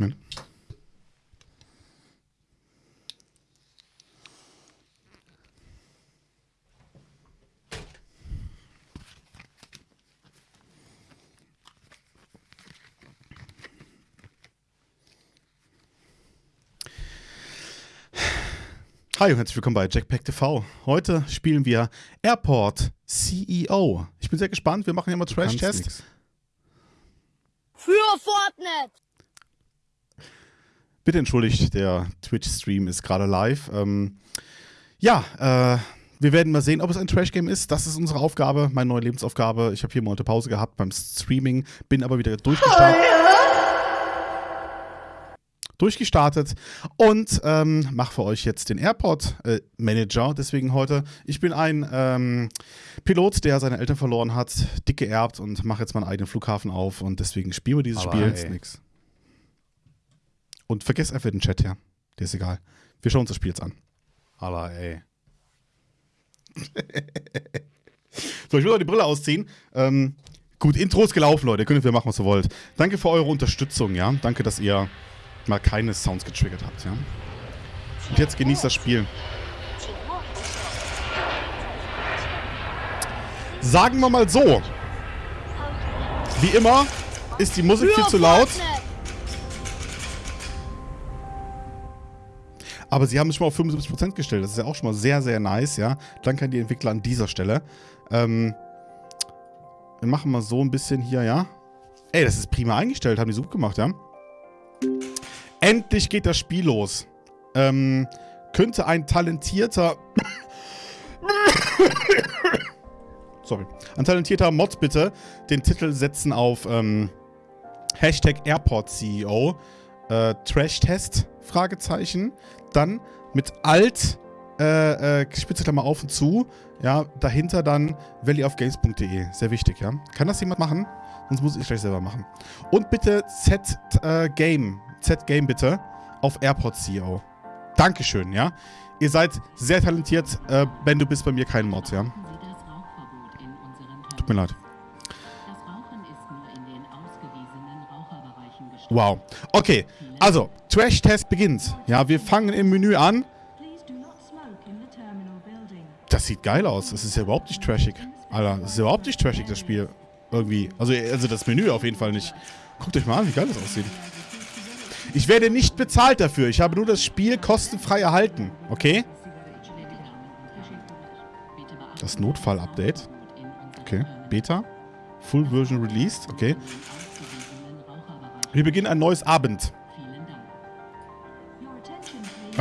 Moment. Hi und herzlich willkommen bei Jackpack TV. Heute spielen wir Airport CEO. Ich bin sehr gespannt. Wir machen hier mal Trash-Test. Für Fortnite! Bitte entschuldigt, der Twitch-Stream ist gerade live. Ähm, ja, äh, wir werden mal sehen, ob es ein Trash-Game ist. Das ist unsere Aufgabe, meine neue Lebensaufgabe. Ich habe hier Monate Pause gehabt beim Streaming, bin aber wieder durchgestartet. Durchgestartet und ähm, mache für euch jetzt den Airport-Manager. Äh, Deswegen heute, ich bin ein ähm, Pilot, der seine Eltern verloren hat, dick geerbt und mache jetzt meinen eigenen Flughafen auf und deswegen spielen wir dieses Aber Spiel. ey. nix. Und vergesst einfach den Chat her. Der ist egal. Wir schauen uns das Spiel jetzt an. Aber ey. So, ich will auch die Brille ausziehen. Ähm, gut, Intro ist gelaufen, Leute. Ihr könnt wir machen, was ihr wollt. Danke für eure Unterstützung, ja. Danke, dass ihr mal keine Sounds getriggert habt, ja. Und jetzt genießt das Spiel. Sagen wir mal so. Wie immer ist die Musik viel zu laut. Aber sie haben es schon mal auf 75% gestellt. Das ist ja auch schon mal sehr, sehr nice, ja. Danke an die Entwickler an dieser Stelle. Ähm, wir machen mal so ein bisschen hier, ja. Ey, das ist prima eingestellt. Haben die so gut gemacht, ja. Endlich geht das Spiel los. Ähm, könnte ein talentierter... Sorry. Ein talentierter Mod bitte den Titel setzen auf ähm, Hashtag AirportCEO. Äh, Trash-Test? Fragezeichen. Dann mit Alt, äh, äh, Spitzelklammer auf und zu. Ja, dahinter dann valleyofgames.de. Sehr wichtig, ja. Kann das jemand machen? Sonst muss ich gleich selber machen. Und bitte Z-Game. Z-Game bitte auf AirPod-CEO. Dankeschön, ja. Ihr seid sehr talentiert. Äh, ben, du bist bei mir kein Mod, ja. Tut mir leid. Wow. Okay, also, Trash-Test beginnt. Ja, wir fangen im Menü an. Das sieht geil aus. Das ist ja überhaupt nicht trashig. Alter, das ist ja überhaupt nicht trashig, das Spiel. Irgendwie. Also, also das Menü auf jeden Fall nicht. Guckt euch mal an, wie geil das aussieht. Ich werde nicht bezahlt dafür. Ich habe nur das Spiel kostenfrei erhalten. Okay? Das Notfall-Update. Okay. Beta. Full Version released. Okay. Wir beginnen ein neues Abend.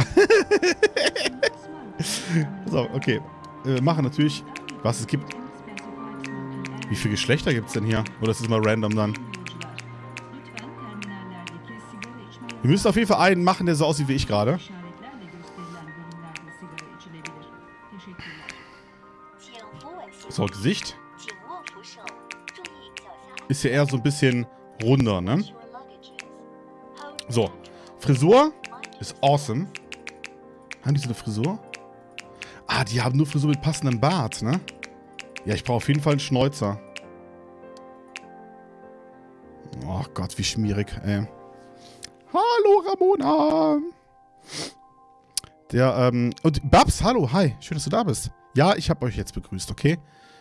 So, okay. Äh, Wir machen natürlich, was es gibt. Wie viele Geschlechter gibt es denn hier? Oder ist es mal random dann? Wir müssen auf jeden Fall einen machen, der so aussieht wie ich gerade. So, Gesicht. Ist ja eher so ein bisschen runder, ne? So. Frisur ist awesome. Haben die so eine Frisur? Ah, die haben nur Frisur mit passendem Bart, ne? Ja, ich brauche auf jeden Fall einen Schnäuzer. Oh Gott, wie schmierig, ey. Hallo, Ramona. Der, ähm, und Babs, hallo, hi. Schön, dass du da bist. Ja, ich habe euch jetzt begrüßt, okay?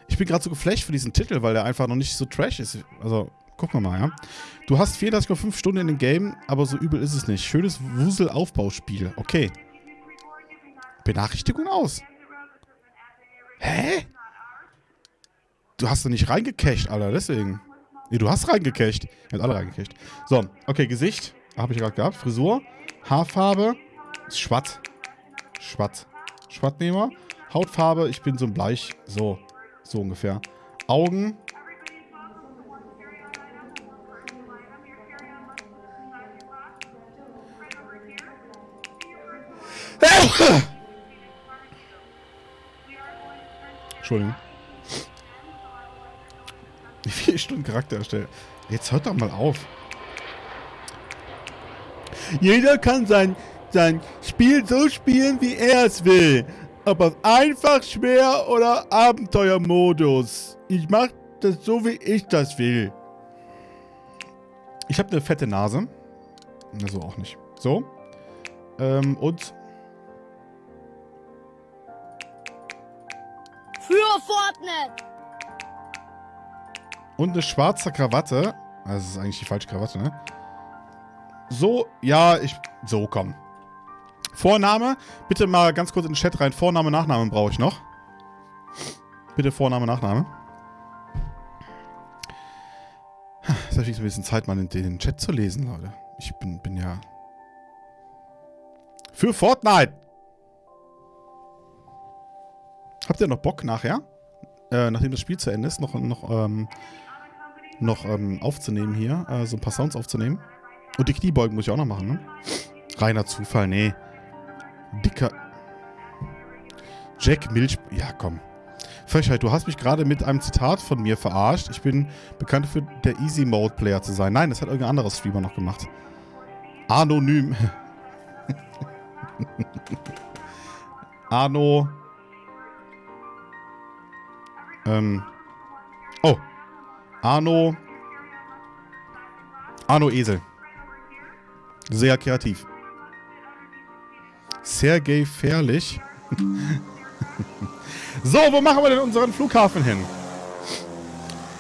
Ich bin gerade so geflasht für diesen Titel, weil der einfach noch nicht so trash ist. Also, gucken wir mal, ja. Du hast 34,5 Stunden in dem Game, aber so übel ist es nicht. Schönes Wusel-Aufbauspiel. Okay. Benachrichtigung aus. Hä? Du hast doch nicht reingecached, Alter, deswegen. Nee, du hast reingecached. Ihr habt alle reingecached. So, okay, Gesicht. Habe ich gerade gehabt. Frisur. Haarfarbe. Schwatt. Schwatt. Schwattnehmer. Hautfarbe. Ich bin so ein Bleich. So. So ungefähr. Augen. Entschuldigung. Wie viele Stunden Charakter erstellen? Jetzt hört doch mal auf. Jeder kann sein, sein Spiel so spielen, wie er es will. Ob auf einfach, schwer oder Abenteuermodus. Ich mach das so, wie ich das will. Ich habe eine fette Nase. Also auch nicht. So. Ähm, und Für Fortnite. Und eine schwarze Krawatte. Das ist eigentlich die falsche Krawatte, ne? So, ja, ich... So, komm. Vorname. Bitte mal ganz kurz in den Chat rein. Vorname, Nachname brauche ich noch. Bitte Vorname, Nachname. Jetzt habe ich ein bisschen Zeit, mal in den Chat zu lesen, Leute. Ich bin, bin ja... Für Fortnite! Habt ihr noch Bock nachher? Äh, nachdem das Spiel zu Ende ist, noch, noch, ähm, noch ähm, aufzunehmen hier. Äh, so ein paar Sounds aufzunehmen. Und die Kniebeugen muss ich auch noch machen, ne? Reiner Zufall, nee. Dicker... Jack Milch... Ja, komm. Frechheit, du hast mich gerade mit einem Zitat von mir verarscht. Ich bin bekannt für der Easy Mode Player zu sein. Nein, das hat irgendein anderer Streamer noch gemacht. Anonym. Arno. Ähm. Oh. Arno. Arno Esel. Sehr kreativ. Sergei Fährlich. so, wo machen wir denn unseren Flughafen hin?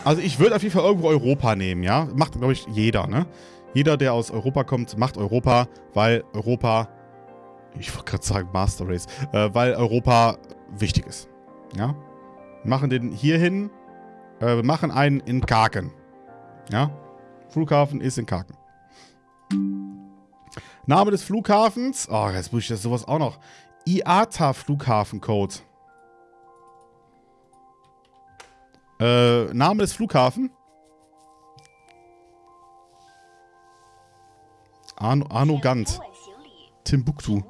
Also ich würde auf jeden Fall irgendwo Europa nehmen, ja? Macht, glaube ich, jeder, ne? Jeder, der aus Europa kommt, macht Europa, weil Europa, ich wollte gerade sagen Master Race, äh, weil Europa wichtig ist, ja? Machen den hier hin, äh, wir machen einen in Kaken, ja? Flughafen ist in Kaken. Name des Flughafens. Oh, jetzt muss ich das sowas auch noch. IATA Flughafencode. Äh, Name des Flughafen. Arno, Arno Gant. Timbuktu.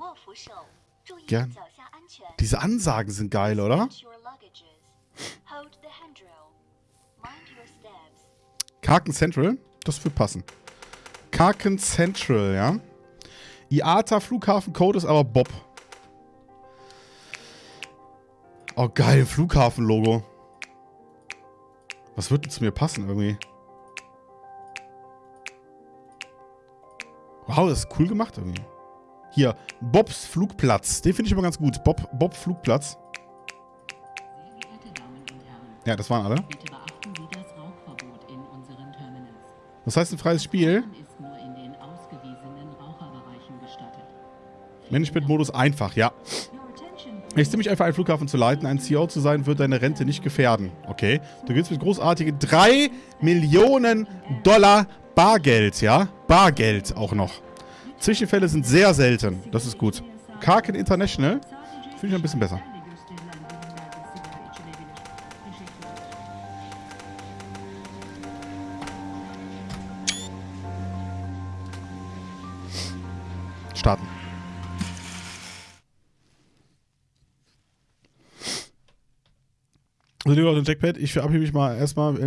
Gern. Diese Ansagen sind geil, oder? Karken Central? Das wird passen. Karken Central, ja. IATA Flughafencode ist aber Bob. Oh, geil, Flughafenlogo. Was wird denn zu mir passen irgendwie? Wow, das ist cool gemacht irgendwie. Hier, Bobs Flugplatz. Den finde ich immer ganz gut. Bob, Bob Flugplatz. Ja, das waren alle. Was heißt ein freies Spiel? Management-Modus einfach, ja. Es ist ziemlich einfach, einen Flughafen zu leiten. Ein CEO zu sein, wird deine Rente nicht gefährden. Okay. Du gewinnst mit großartigen 3 Millionen Dollar Bargeld, ja? Bargeld auch noch. Zwischenfälle sind sehr selten. Das ist gut. Karken International finde ich ein bisschen besser. Starten. Also lieber auf den Jackpad, ich verabschiede mich mal erstmal.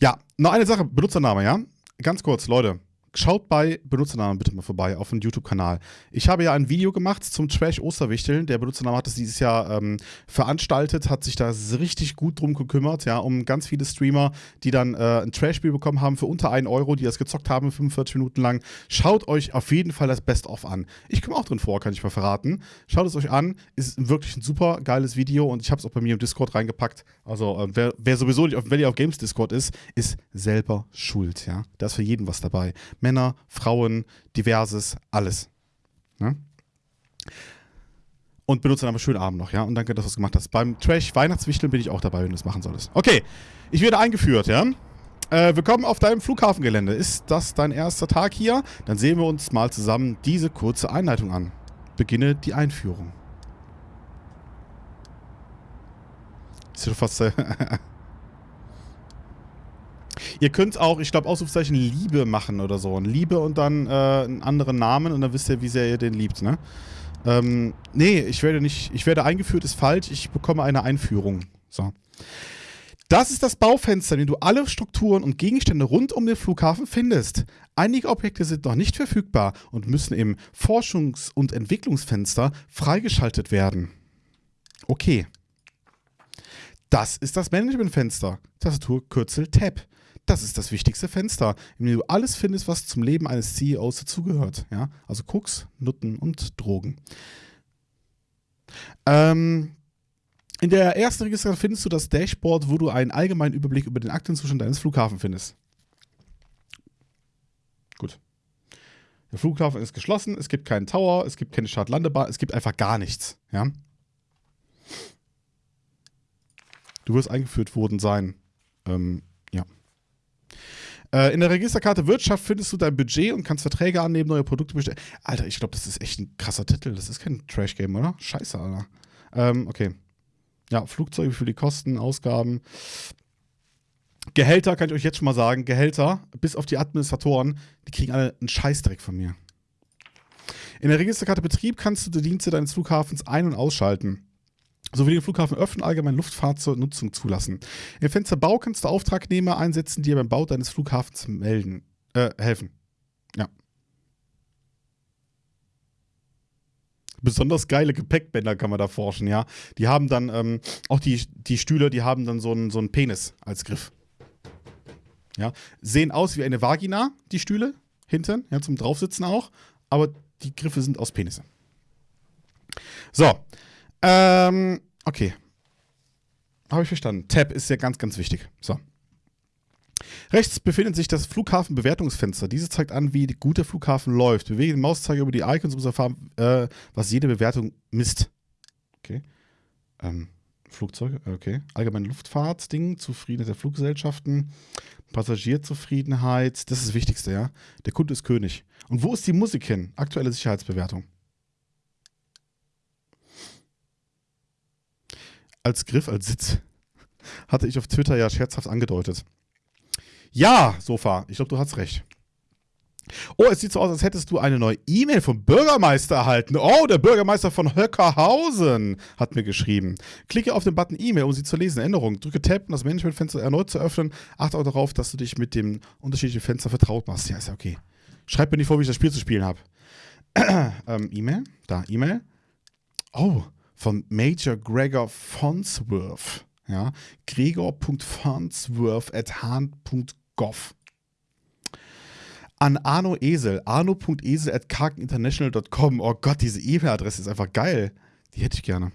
Ja, noch eine Sache, Benutzername, ja? Ganz kurz, Leute. Schaut bei Benutzernamen bitte mal vorbei auf dem YouTube-Kanal. Ich habe ja ein Video gemacht zum Trash-Osterwichteln. Der Benutzername hat es dieses Jahr ähm, veranstaltet, hat sich da richtig gut drum gekümmert, ja, um ganz viele Streamer, die dann äh, ein Trash-Spiel bekommen haben für unter 1 Euro, die das gezockt haben 45 Minuten lang. Schaut euch auf jeden Fall das Best-of an. Ich komme auch drin vor, kann ich mal verraten. Schaut es euch an. Ist wirklich ein super geiles Video und ich habe es auch bei mir im Discord reingepackt. Also, äh, wer, wer, sowieso nicht auf Valley of Games Discord ist, ist selber schuld, ja. Da ist für jeden was dabei. Männer, Frauen, diverses, alles. Ne? Und benutze dann aber schönen Abend noch, ja? Und danke, dass du es gemacht hast. Beim Trash Weihnachtswichteln bin ich auch dabei, wenn du es machen solltest. Okay, ich werde eingeführt, ja? Äh, willkommen auf deinem Flughafengelände. Ist das dein erster Tag hier? Dann sehen wir uns mal zusammen diese kurze Einleitung an. Beginne die Einführung. Ist ja fast... Ihr könnt auch, ich glaube, Ausrufezeichen Liebe machen oder so. Liebe und dann äh, einen anderen Namen und dann wisst ihr, wie sehr ihr den liebt, ne? Ähm, nee, ich werde nicht, ich werde eingeführt, ist falsch. Ich bekomme eine Einführung. So. Das ist das Baufenster, in dem du alle Strukturen und Gegenstände rund um den Flughafen findest. Einige Objekte sind noch nicht verfügbar und müssen im Forschungs- und Entwicklungsfenster freigeschaltet werden. Okay. Das ist das Managementfenster. Tastatur Kürzel Tab. Das ist das wichtigste Fenster, in dem du alles findest, was zum Leben eines CEOs dazugehört. Ja? Also Koks, Nutten und Drogen. Ähm, in der ersten Registrierung findest du das Dashboard, wo du einen allgemeinen Überblick über den Aktenzustand deines Flughafens findest. Gut. Der Flughafen ist geschlossen, es gibt keinen Tower, es gibt keine Startlandebahn, es gibt einfach gar nichts. Ja? Du wirst eingeführt worden sein. Ähm. Äh, in der Registerkarte Wirtschaft findest du dein Budget und kannst Verträge annehmen, neue Produkte bestellen. Alter, ich glaube, das ist echt ein krasser Titel. Das ist kein Trash-Game, oder? Scheiße, Alter. Ähm, okay. Ja, Flugzeuge für die Kosten, Ausgaben. Gehälter kann ich euch jetzt schon mal sagen. Gehälter, bis auf die Administratoren, die kriegen alle einen Scheißdreck von mir. In der Registerkarte Betrieb kannst du die Dienste deines Flughafens ein- und ausschalten sowie den Flughafen öffnen, allgemein Luftfahrt zur Nutzung zulassen. Im Fenster Bau kannst du Auftragnehmer einsetzen, die dir beim Bau deines Flughafens melden, äh, helfen. Ja. Besonders geile Gepäckbänder kann man da forschen, ja. Die haben dann, ähm, auch die, die Stühle, die haben dann so einen, so einen Penis als Griff. Ja. Sehen aus wie eine Vagina, die Stühle, hinten, ja, zum Draufsitzen auch, aber die Griffe sind aus Penisse. So, ähm, okay. Habe ich verstanden. Tab ist ja ganz, ganz wichtig. So. Rechts befindet sich das Flughafenbewertungsfenster. Dieses zeigt an, wie gut der Flughafen läuft. Bewege den Mauszeiger über die Icons, um zu erfahren, äh, was jede Bewertung misst. Okay. Ähm, Flugzeuge, okay. Allgemeine Luftfahrtsding, Zufriedenheit der Fluggesellschaften, Passagierzufriedenheit, das ist das Wichtigste, ja. Der Kunde ist König. Und wo ist die Musik hin? Aktuelle Sicherheitsbewertung. Als Griff, als Sitz, hatte ich auf Twitter ja scherzhaft angedeutet. Ja, Sofa, ich glaube, du hast recht. Oh, es sieht so aus, als hättest du eine neue E-Mail vom Bürgermeister erhalten. Oh, der Bürgermeister von Höckerhausen hat mir geschrieben. Klicke auf den Button E-Mail, um sie zu lesen. Änderung. Drücke Tab, um das Managementfenster erneut zu öffnen. Achte auch darauf, dass du dich mit dem unterschiedlichen Fenster vertraut machst. Ja, ist ja okay. Schreib mir nicht vor, wie ich das Spiel zu spielen habe. ähm, E-Mail. Da, E-Mail. Oh, von Major Gregor Farnsworth. Ja, gregor.farnsworth at hand.gov. An Arno Esel, arno.esel at karkeninternational.com. Oh Gott, diese E-Mail-Adresse ist einfach geil. Die hätte ich gerne.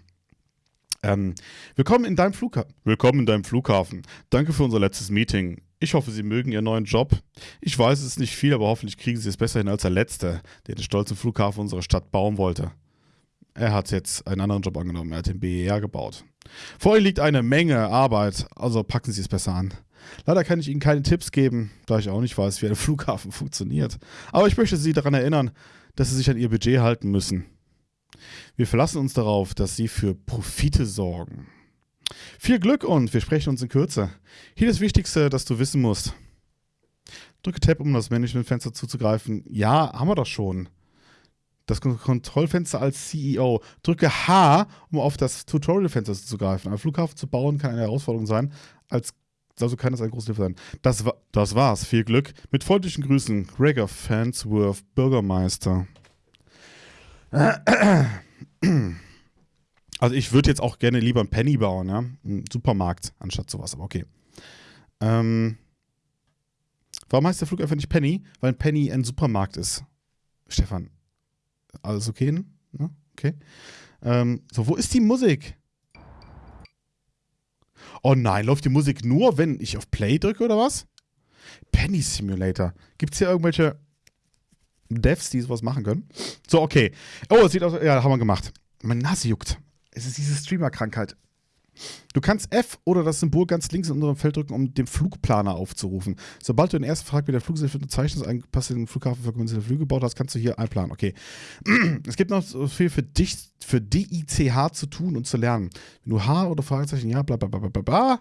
Ähm, willkommen in deinem Flughafen. Willkommen in deinem Flughafen. Danke für unser letztes Meeting. Ich hoffe, Sie mögen Ihren neuen Job. Ich weiß, es ist nicht viel, aber hoffentlich kriegen Sie es besser hin als der letzte, der den stolzen Flughafen unserer Stadt bauen wollte. Er hat jetzt einen anderen Job angenommen. Er hat den BER gebaut. Vor Ihnen liegt eine Menge Arbeit, also packen Sie es besser an. Leider kann ich Ihnen keine Tipps geben, da ich auch nicht weiß, wie ein Flughafen funktioniert. Aber ich möchte Sie daran erinnern, dass Sie sich an Ihr Budget halten müssen. Wir verlassen uns darauf, dass Sie für Profite sorgen. Viel Glück und wir sprechen uns in Kürze. Hier das Wichtigste, das du wissen musst. Drücke Tab, um das Managementfenster zuzugreifen. Ja, haben wir doch schon das Kontrollfenster als CEO. Drücke H, um auf das Tutorial-Fenster zuzugreifen. Ein Flughafen zu bauen kann eine Herausforderung sein, als also kann es ein großes Hilfe sein. Das, war, das war's. Viel Glück. Mit freundlichen Grüßen, Gregor Fansworth, Bürgermeister. Also ich würde jetzt auch gerne lieber einen Penny bauen, ja. Einen Supermarkt anstatt sowas, aber okay. Ähm, warum heißt der Flug einfach nicht Penny? Weil ein Penny ein Supermarkt ist. Stefan, alles okay? Ne? Okay. Ähm, so, wo ist die Musik? Oh nein, läuft die Musik nur, wenn ich auf Play drücke oder was? Penny Simulator. Gibt es hier irgendwelche Devs, die sowas machen können? So, okay. Oh, es sieht aus. Ja, haben wir gemacht. Meine Nase juckt. Es ist diese Streamer-Krankheit. Du kannst F oder das Symbol ganz links in unserem Feld drücken, um den Flugplaner aufzurufen. Sobald du den ersten Frag mit der Fluggesellschaft unterzeichnest, einen passenden Flughafen für kommerzielle Flüge gebaut hast, kannst du hier einplanen. Okay. Es gibt noch so viel für dich, für DICH zu tun und zu lernen. Wenn du H oder Fragezeichen, ja, bla bla bla bla bla,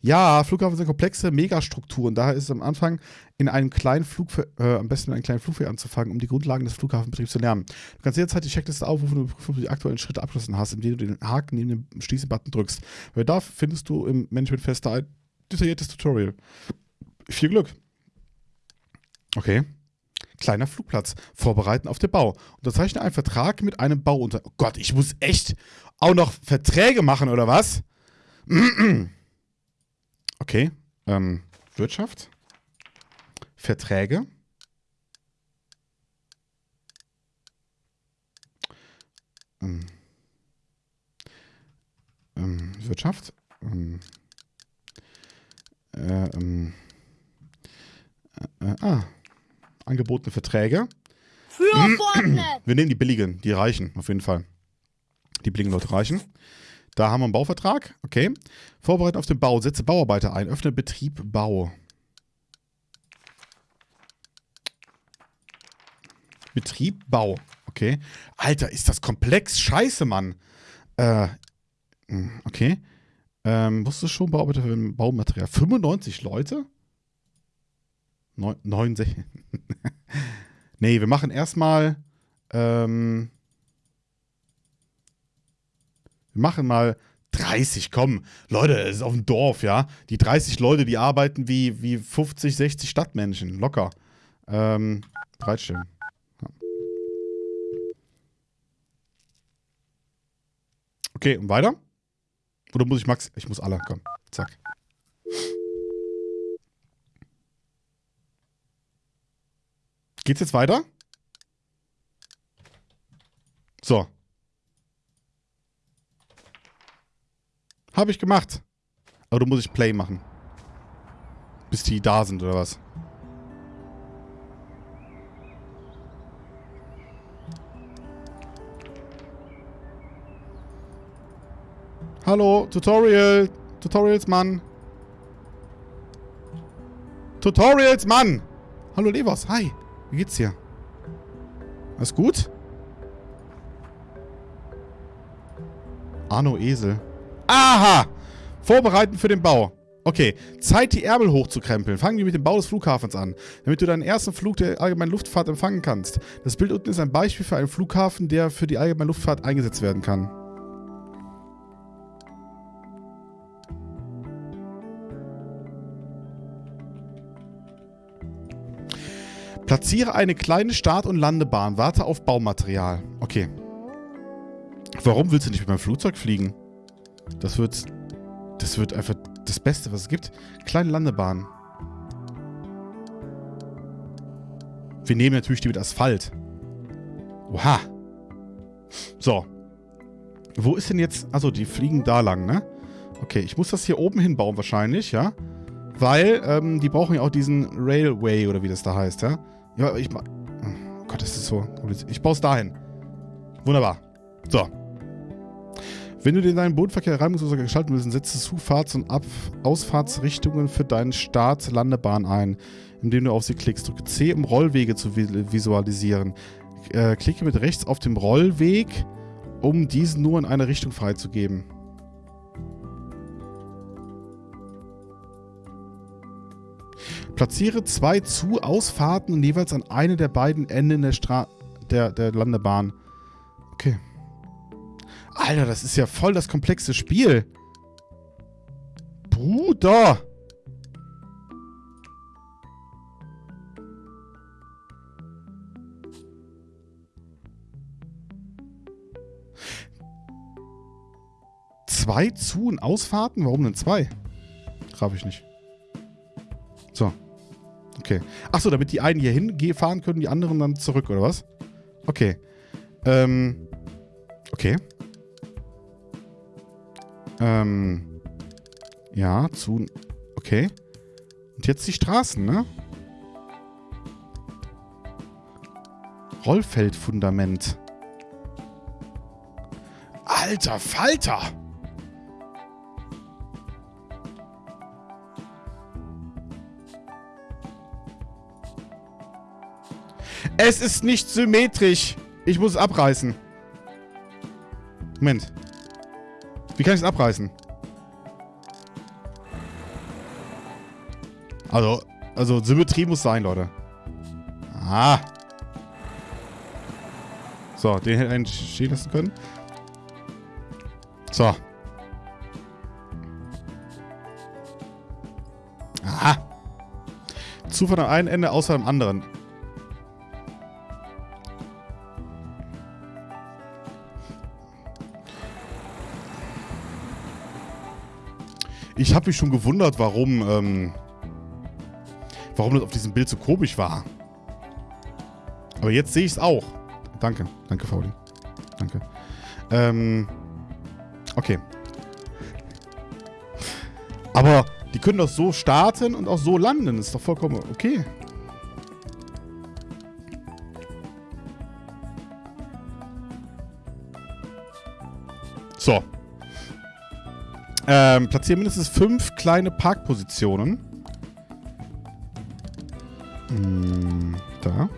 ja, Flughafen sind komplexe Megastrukturen. Daher ist es am Anfang in einem kleinen Flug, äh, am besten in einem kleinen Flugfeld anzufangen, um die Grundlagen des Flughafenbetriebs zu lernen. Du kannst jederzeit die Checkliste aufrufen und prüfen, ob du die aktuellen Schritte abgeschlossen hast, indem du den Haken neben dem Schließe-Button drückst. Weil da findest du im Management-Fester ein detailliertes Tutorial. Viel Glück. Okay. Kleiner Flugplatz. Vorbereiten auf den Bau. Unterzeichne einen Vertrag mit einem Bauunter. Oh Gott, ich muss echt auch noch Verträge machen, oder was? Okay. Ähm, Wirtschaft. Verträge. Ähm, ähm, Wirtschaft. Ähm, äh, ähm, äh, ah, angebotene Verträge. Für Fortnite. Wir nehmen die billigen, die reichen, auf jeden Fall. Die billigen Leute reichen. Da haben wir einen Bauvertrag, okay. Vorbereiten auf den Bau, setze Bauarbeiter ein, öffne Betrieb, Bau. Betrieb, Bau, okay. Alter, ist das komplex, scheiße, Mann. Äh, hm, okay. Ähm, wusstest du schon, Bauarbeiter für Baumaterial? 95 Leute? Neun, 69. nee, wir machen erstmal, ähm, wir machen mal 30, komm. Leute, es ist auf dem Dorf, ja. Die 30 Leute, die arbeiten wie, wie 50, 60 Stadtmenschen. Locker. Ähm, bereitstellen. Ja. Okay, und weiter? Oder muss ich Max? Ich muss alle, komm. Zack. Geht's jetzt weiter? So. Habe ich gemacht. Aber du musst ich Play machen. Bis die da sind, oder was? Hallo, Tutorial. Tutorials, Mann. Tutorials, Mann. Hallo, Levos. Hi. Wie geht's dir? Alles gut? Arno Esel. Aha! Vorbereiten für den Bau. Okay, Zeit, die Ärmel hochzukrempeln. Fangen wir mit dem Bau des Flughafens an, damit du deinen ersten Flug der allgemeinen Luftfahrt empfangen kannst. Das Bild unten ist ein Beispiel für einen Flughafen, der für die allgemeine Luftfahrt eingesetzt werden kann. Platziere eine kleine Start- und Landebahn. Warte auf Baumaterial. Okay. Warum willst du nicht mit meinem Flugzeug fliegen? Das wird... Das wird einfach das Beste, was es gibt. Kleine Landebahn. Wir nehmen natürlich die mit Asphalt. Oha. So. Wo ist denn jetzt... Also die fliegen da lang, ne? Okay, ich muss das hier oben hinbauen wahrscheinlich, ja? Weil, ähm, die brauchen ja auch diesen Railway oder wie das da heißt, ja? Ja, ich. Oh Gott, das ist so. Ich baue es dahin. Wunderbar. So. Wenn du den deinen Bodenverkehr reibungsloser gestalten willst, setze Zufahrts- und Ab Ausfahrtsrichtungen für deinen Start-Landebahn ein, indem du auf sie klickst. Drücke C, um Rollwege zu visualisieren. Äh, klicke mit rechts auf dem Rollweg, um diesen nur in eine Richtung freizugeben. Platziere zwei Zu-Ausfahrten jeweils an eine der beiden Enden der, der, der Landebahn. Okay. Alter, das ist ja voll das komplexe Spiel. Bruder. Zwei Zu- und Ausfahrten? Warum denn zwei? Traf ich nicht. So. Okay. Achso, damit die einen hier hinfahren können, die anderen dann zurück, oder was? Okay. Ähm. Okay. Ähm. Ja, zu. Okay. Und jetzt die Straßen, ne? Rollfeldfundament. Alter Falter! Es ist nicht symmetrisch. Ich muss es abreißen. Moment. Wie kann ich es abreißen? Also, also Symmetrie muss sein, Leute. Ah. So, den hätte ich stehen lassen können. So. Aha. Zufall am einen Ende außer am anderen. Ich habe mich schon gewundert, warum, ähm, warum das auf diesem Bild so komisch war. Aber jetzt sehe ich es auch. Danke, danke, Fauli. Danke. Ähm, okay. Aber die können doch so starten und auch so landen. Ist doch vollkommen okay. So. Ähm, platzieren mindestens fünf kleine Parkpositionen. Hm, da.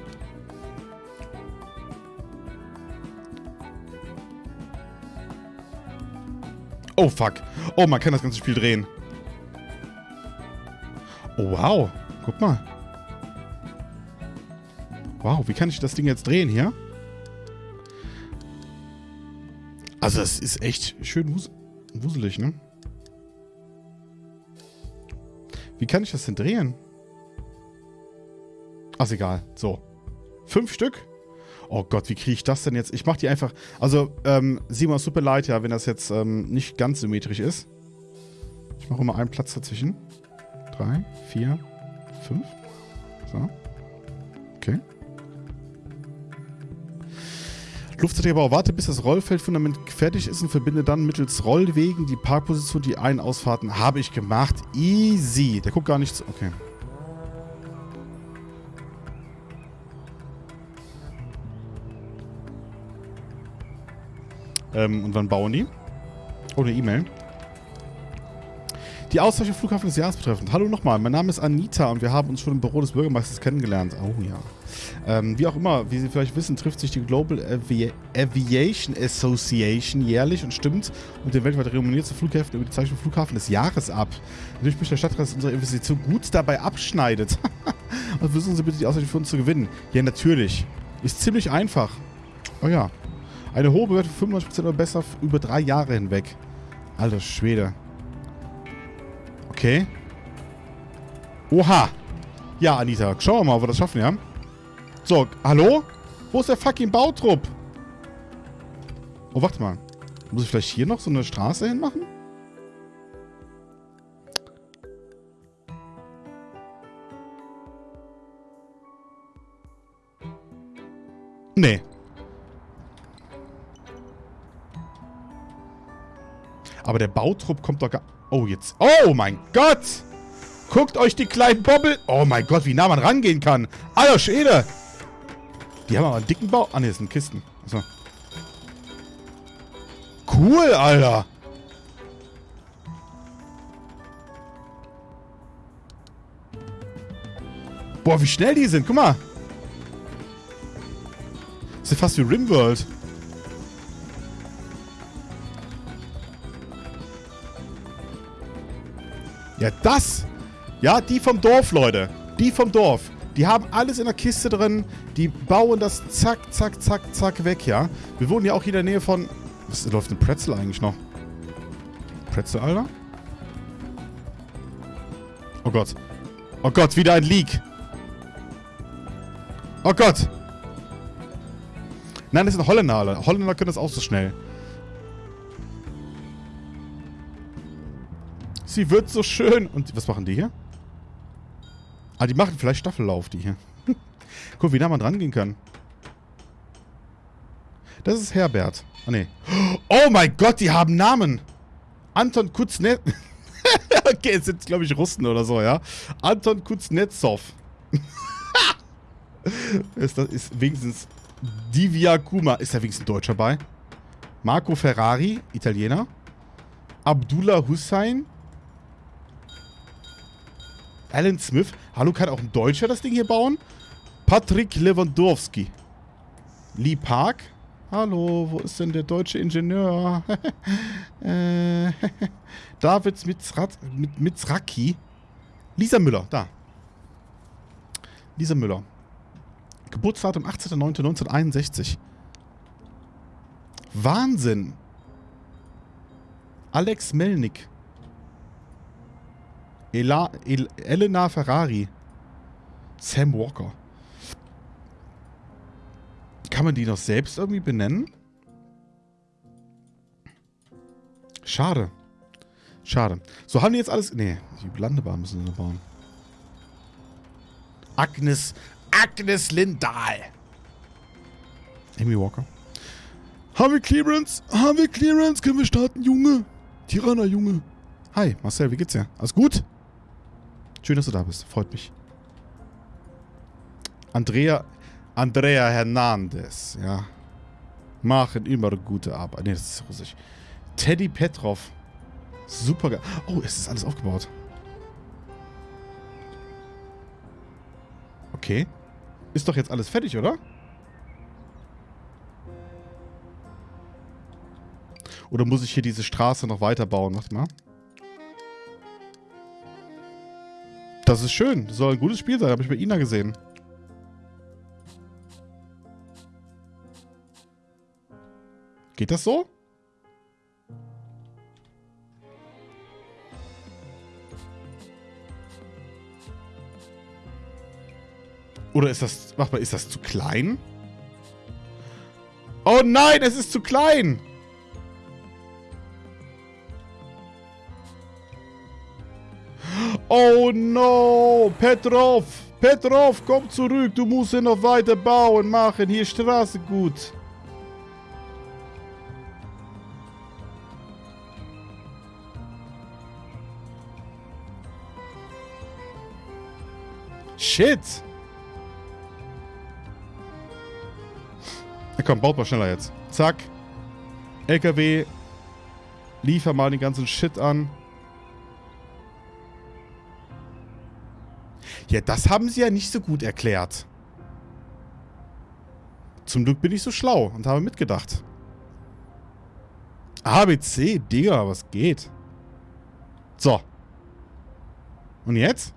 Oh, fuck. Oh, man kann das ganze Spiel drehen. Oh, wow. Guck mal. Wow, wie kann ich das Ding jetzt drehen hier? Also, es ist echt schön wus wuselig, ne? Wie kann ich das denn drehen? Ach, egal. So. Fünf Stück? Oh Gott, wie kriege ich das denn jetzt? Ich mache die einfach... Also, ähm, Simon, super leid, ja, wenn das jetzt ähm, nicht ganz symmetrisch ist. Ich mache mal einen Platz dazwischen. Drei, vier, fünf. So. Okay. Luftträgerbau, warte bis das Rollfeldfundament fertig ist und verbinde dann mittels Rollwegen die Parkposition, die Ein- Ausfahrten. Habe ich gemacht. Easy. Der guckt gar nichts. Okay. Ähm, und wann bauen die? Oh, eine E-Mail. Die Auszeichnung Flughafen des Jahres betreffend. Hallo nochmal, mein Name ist Anita und wir haben uns schon im Büro des Bürgermeisters kennengelernt. Oh ja. Ähm, wie auch immer, wie Sie vielleicht wissen, trifft sich die Global Avi Aviation Association jährlich und stimmt und den weltweit renommierten Flughäfen über die Zeichnung Flughafen des Jahres ab. Natürlich möchte der Stadtrat, dass unsere Investition gut dabei abschneidet. und versuchen Sie bitte die Auszeichnung für uns zu gewinnen. Ja, natürlich. Ist ziemlich einfach. Oh ja. Eine hohe Bewertung 95% oder besser über drei Jahre hinweg. Alter Schwede. Okay. Oha. Ja, Anita. Schauen wir mal, ob wir das schaffen, ja? So, hallo? Wo ist der fucking Bautrupp? Oh, warte mal. Muss ich vielleicht hier noch so eine Straße hinmachen? Nee. Aber der Bautrupp kommt doch gar... Oh, jetzt... Oh, mein Gott! Guckt euch die kleinen Bobbel... Oh mein Gott, wie nah man rangehen kann. Alter Schwede! Die haben aber einen dicken Bau... Ah, ne, das sind Kisten. So. Cool, Alter! Boah, wie schnell die sind. Guck mal. Das ist ja fast wie Rimworld. Ja, das. Ja, die vom Dorf, Leute. Die vom Dorf. Die haben alles in der Kiste drin. Die bauen das zack, zack, zack, zack weg, ja. Wir wohnen ja auch hier in der Nähe von... Was läuft ein Pretzel eigentlich noch? Pretzel, Alter? Oh Gott. Oh Gott, wieder ein Leak. Oh Gott. Nein, das sind Holländer, Alter. Holländer können das auch so schnell. Sie wird so schön. Und was machen die hier? Ah, die machen vielleicht Staffellauf, die hier. Guck, wie nah man dran gehen kann. Das ist Herbert. Ah, nee. Oh mein Gott, die haben Namen. Anton Kuznetsov. okay, es sind, glaube ich, Russen oder so, ja. Anton Kuznetsov. ist, das ist wenigstens Divya Kuma. Ist da wenigstens ein Deutscher bei? Marco Ferrari, Italiener. Abdullah Hussein. Alan Smith. Hallo, kann auch ein Deutscher das Ding hier bauen? Patrick Lewandowski. Lee Park. Hallo, wo ist denn der deutsche Ingenieur? äh, David Mitzraki. Lisa Müller, da. Lisa Müller. Geburtsdatum 18.09.1961. Wahnsinn. Alex Melnick. Ela, El, Elena Ferrari. Sam Walker. Kann man die noch selbst irgendwie benennen? Schade. Schade. So haben die jetzt alles... Nee, die Landebahn müssen sie noch bauen. Agnes, Agnes Lindahl. Amy Walker. Haben wir Clearance? Haben wir Clearance? Können wir starten, Junge? Tirana, Junge. Hi, Marcel, wie geht's dir? Alles gut? Schön, dass du da bist. Freut mich. Andrea, Andrea Hernandez, ja. Machen immer gute Arbeit. Ne, das ist russisch. Teddy Petrov. Super geil. Oh, es ist alles aufgebaut. Okay. Ist doch jetzt alles fertig, oder? Oder muss ich hier diese Straße noch weiterbauen? Warte mal. Das ist schön. Das soll ein gutes Spiel sein. Habe ich bei Ina gesehen. Geht das so? Oder ist das... Mach mal, ist das zu klein? Oh nein, es ist zu klein! Oh no! Petrov! Petrov, komm zurück! Du musst hier noch weiter bauen, machen. Hier Straße gut. Shit! Ja, komm, baut mal schneller jetzt. Zack. LKW. Liefer mal den ganzen Shit an. Ja, das haben sie ja nicht so gut erklärt. Zum Glück bin ich so schlau und habe mitgedacht. ABC, Digga, was geht? So. Und jetzt?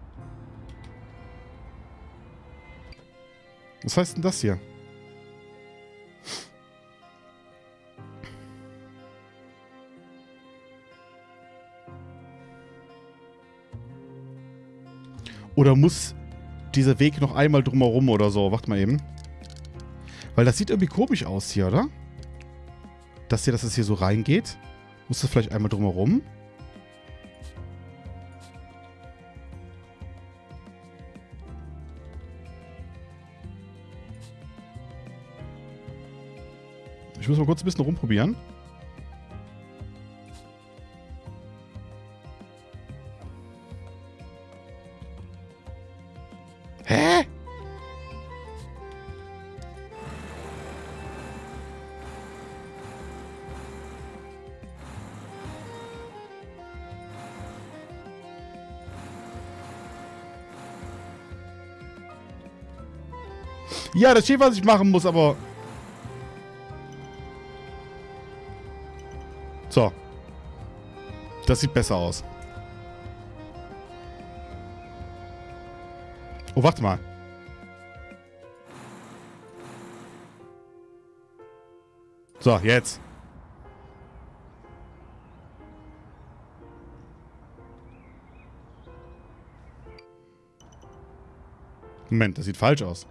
Was heißt denn das hier? Oder muss dieser Weg noch einmal drumherum oder so? Warte mal eben. Weil das sieht irgendwie komisch aus hier, oder? Dass hier, dass es hier so reingeht. Muss das vielleicht einmal drumherum? Ich muss mal kurz ein bisschen rumprobieren. Ja, das steht, was ich machen muss, aber... So. Das sieht besser aus. Oh, warte mal. So, jetzt. Moment, das sieht falsch aus.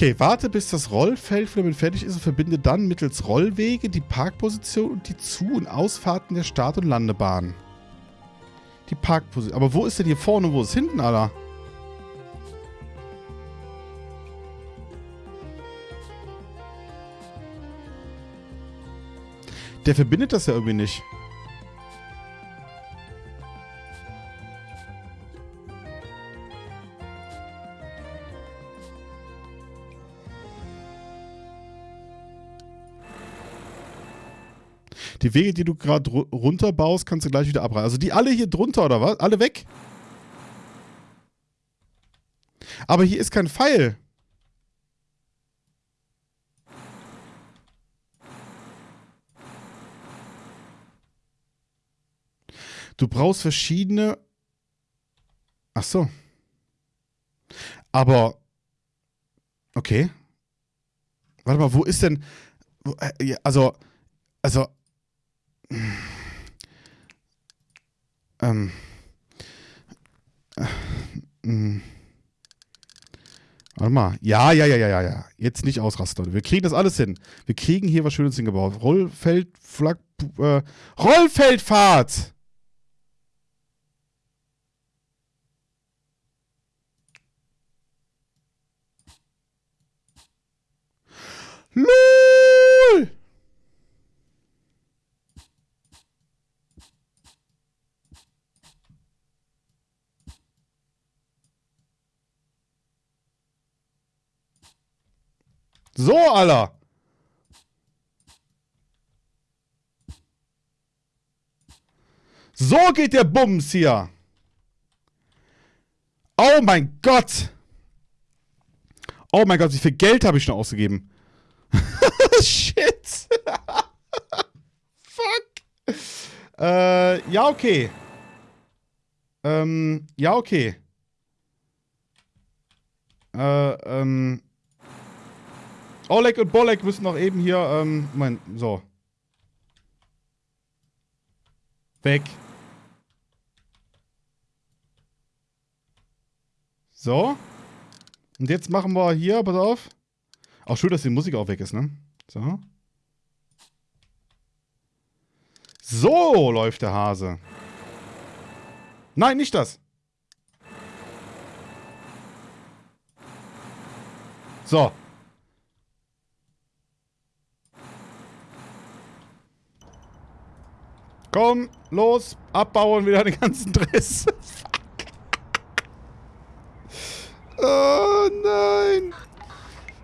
Okay, warte bis das Rollfeld damit fertig ist und verbinde dann mittels Rollwege die Parkposition und die Zu- und Ausfahrten der Start- und Landebahn. Die Parkposition. Aber wo ist denn hier vorne und wo ist hinten, Alter? Der verbindet das ja irgendwie nicht. Die Wege, die du gerade runterbaust, kannst du gleich wieder abreißen. Also die alle hier drunter, oder was? Alle weg? Aber hier ist kein Pfeil. Du brauchst verschiedene. Ach so. Aber. Okay. Warte mal, wo ist denn. Äh, also. Also. Ähm. Äh. Warte mal. Ja, ja, ja, ja, ja, ja. Jetzt nicht ausrasten, Leute. Wir kriegen das alles hin. Wir kriegen hier was Schönes hingebaut. Rollfeld, Flag, äh, Rollfeldfahrt! LOL! So, Alter. So geht der Bums hier. Oh mein Gott. Oh mein Gott, wie viel Geld habe ich schon ausgegeben? Shit. Fuck. Äh, ja, okay. Ähm, ja, okay. Äh, ähm. Oleg und Bolek müssen noch eben hier, ähm, Moment, so. Weg. So. Und jetzt machen wir hier, pass auf. Auch schön, dass die Musik auch weg ist, ne? So. So läuft der Hase. Nein, nicht das. So. Komm, los, abbauen wieder den ganzen Driss. oh nein.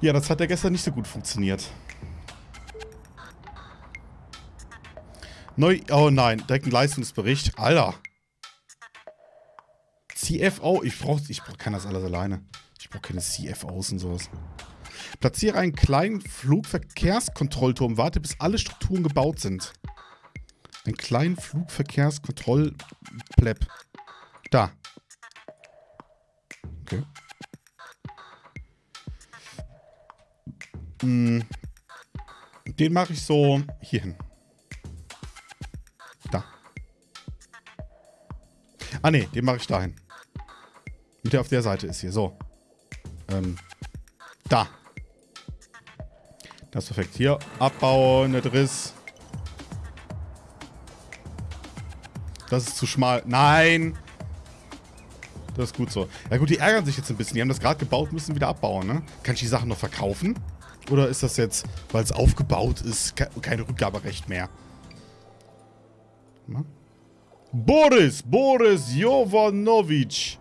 Ja, das hat ja gestern nicht so gut funktioniert. Neu. Oh nein, direkt ein Leistungsbericht. Alter. CFO. Ich brauch, ich kann das alles alleine. Ich brauche keine CFOs und sowas. Platziere einen kleinen Flugverkehrskontrollturm. Warte, bis alle Strukturen gebaut sind. Einen kleinen Flugverkehrskontrollpleb. Da. Okay. Mm. Den mache ich so hier hin. Da. Ah ne, den mache ich dahin. Und der auf der Seite ist hier. So. Ähm. Da. Das ist perfekt. Hier abbauen, der Driss. Das ist zu schmal. Nein! Das ist gut so. Ja gut, die ärgern sich jetzt ein bisschen. Die haben das gerade gebaut, müssen wieder abbauen, ne? Kann ich die Sachen noch verkaufen? Oder ist das jetzt, weil es aufgebaut ist, kein Rückgaberecht mehr? Na? Boris, Boris Jovanovic.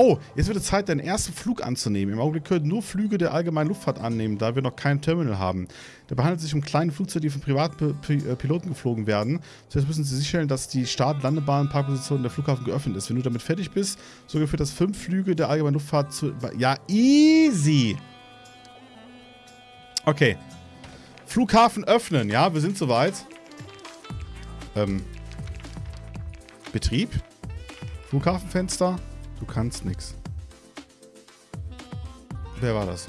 Oh, jetzt wird es Zeit, deinen ersten Flug anzunehmen. Im Augenblick können nur Flüge der allgemeinen Luftfahrt annehmen, da wir noch kein Terminal haben. Dabei handelt es sich um kleine Flugzeuge, die von privaten äh, geflogen werden. Zuerst müssen Sie sicherstellen, dass die Start-, Landebahn, Parkposition der Flughafen geöffnet ist. Wenn du damit fertig bist, so geführt das fünf Flüge der allgemeinen Luftfahrt zu... Ja, easy! Okay. Flughafen öffnen, ja, wir sind soweit. Ähm. Betrieb. Flughafenfenster. Du kannst nix. Wer war das?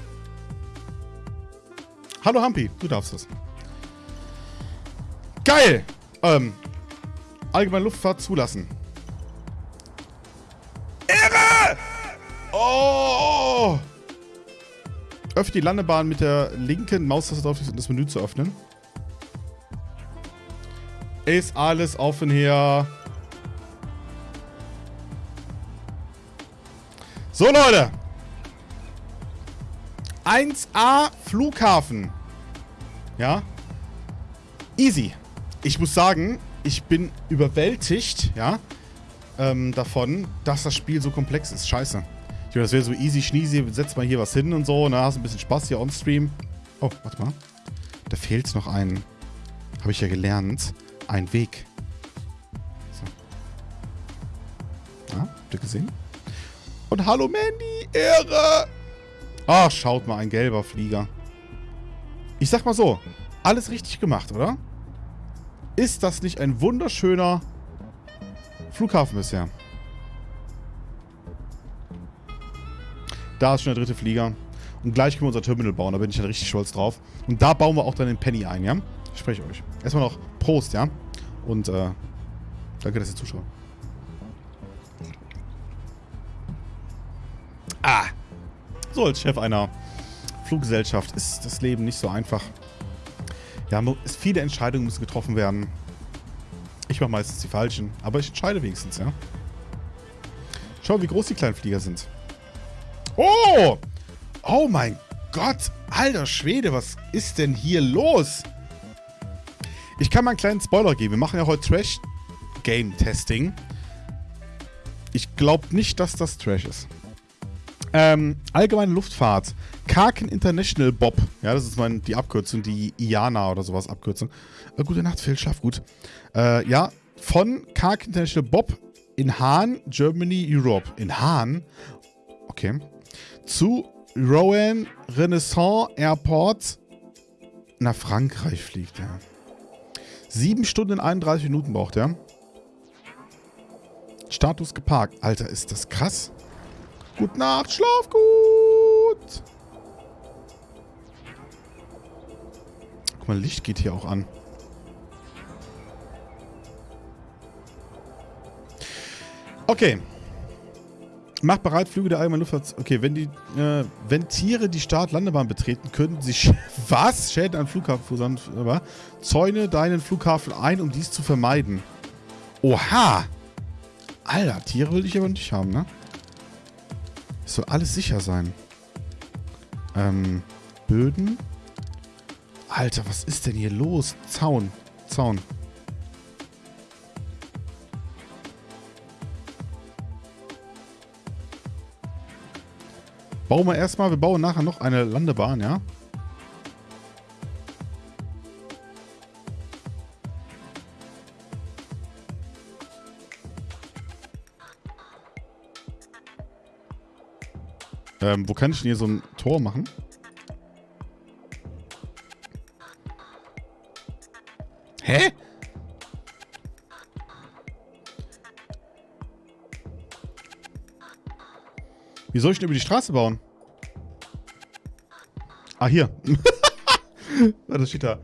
Hallo Hampi, du darfst das. Geil! Ähm, allgemeine Luftfahrt zulassen. Irre! Oh! Öffne die Landebahn mit der linken Maustaste drauf, um das Menü zu öffnen. Ist alles offen hier. So, Leute. 1A Flughafen. Ja. Easy. Ich muss sagen, ich bin überwältigt, ja, ähm, davon, dass das Spiel so komplex ist. Scheiße. Ich meine, das wäre so easy schneezy, setz mal hier was hin und so, ne, hast ein bisschen Spaß hier on Stream. Oh, warte mal. Da fehlt noch ein, habe ich ja gelernt, ein Weg. So. Ah, habt ihr gesehen? Und hallo Mandy, Ehre! Ach, schaut mal, ein gelber Flieger. Ich sag mal so, alles richtig gemacht, oder? Ist das nicht ein wunderschöner Flughafen bisher? Da ist schon der dritte Flieger. Und gleich können wir unser Terminal bauen. Da bin ich dann richtig stolz drauf. Und da bauen wir auch dann den Penny ein, ja? Ich spreche euch. Erstmal noch Prost, ja? Und, äh, danke, dass ihr zuschaut. Ah! So, als Chef einer Fluggesellschaft ist das Leben nicht so einfach. Ja, viele Entscheidungen müssen getroffen werden. Ich mache meistens die falschen, aber ich entscheide wenigstens, ja? Schau, wie groß die kleinen Flieger sind. Oh! Oh mein Gott! Alter Schwede, was ist denn hier los? Ich kann mal einen kleinen Spoiler geben. Wir machen ja heute Trash-Game-Testing. Ich glaube nicht, dass das Trash ist. Ähm, allgemeine Luftfahrt. Karken International Bob. Ja, das ist mein, die Abkürzung, die IANA oder sowas Abkürzung. Äh, gute Nacht, Phil, schlaf gut. Äh, ja, von Karken International Bob in Hahn, Germany, Europe. In Hahn? Okay. Zu Rowan Renaissance Airport nach Frankreich fliegt er. Sieben Stunden 31 Minuten braucht er. Status geparkt. Alter, ist das krass. Gute Nacht, schlaf gut. Guck mal, Licht geht hier auch an. Okay. Macht bereit, Flüge der allgemeinen Luftfahrt. Okay, wenn die, äh, wenn Tiere die Start-Landebahn betreten, können sie Sch was? Schäden an Flughafen verursachen. Zäune deinen Flughafen ein, um dies zu vermeiden. Oha! Alter, Tiere will ich aber nicht haben, ne? Es soll alles sicher sein. Ähm, Böden. Alter, was ist denn hier los? Zaun. Zaun. Bauen wir erstmal, wir bauen nachher noch eine Landebahn, ja? Ähm, wo kann ich denn hier so ein Tor machen? Hä? Wie soll ich denn über die Straße bauen? Ah, hier. das steht da.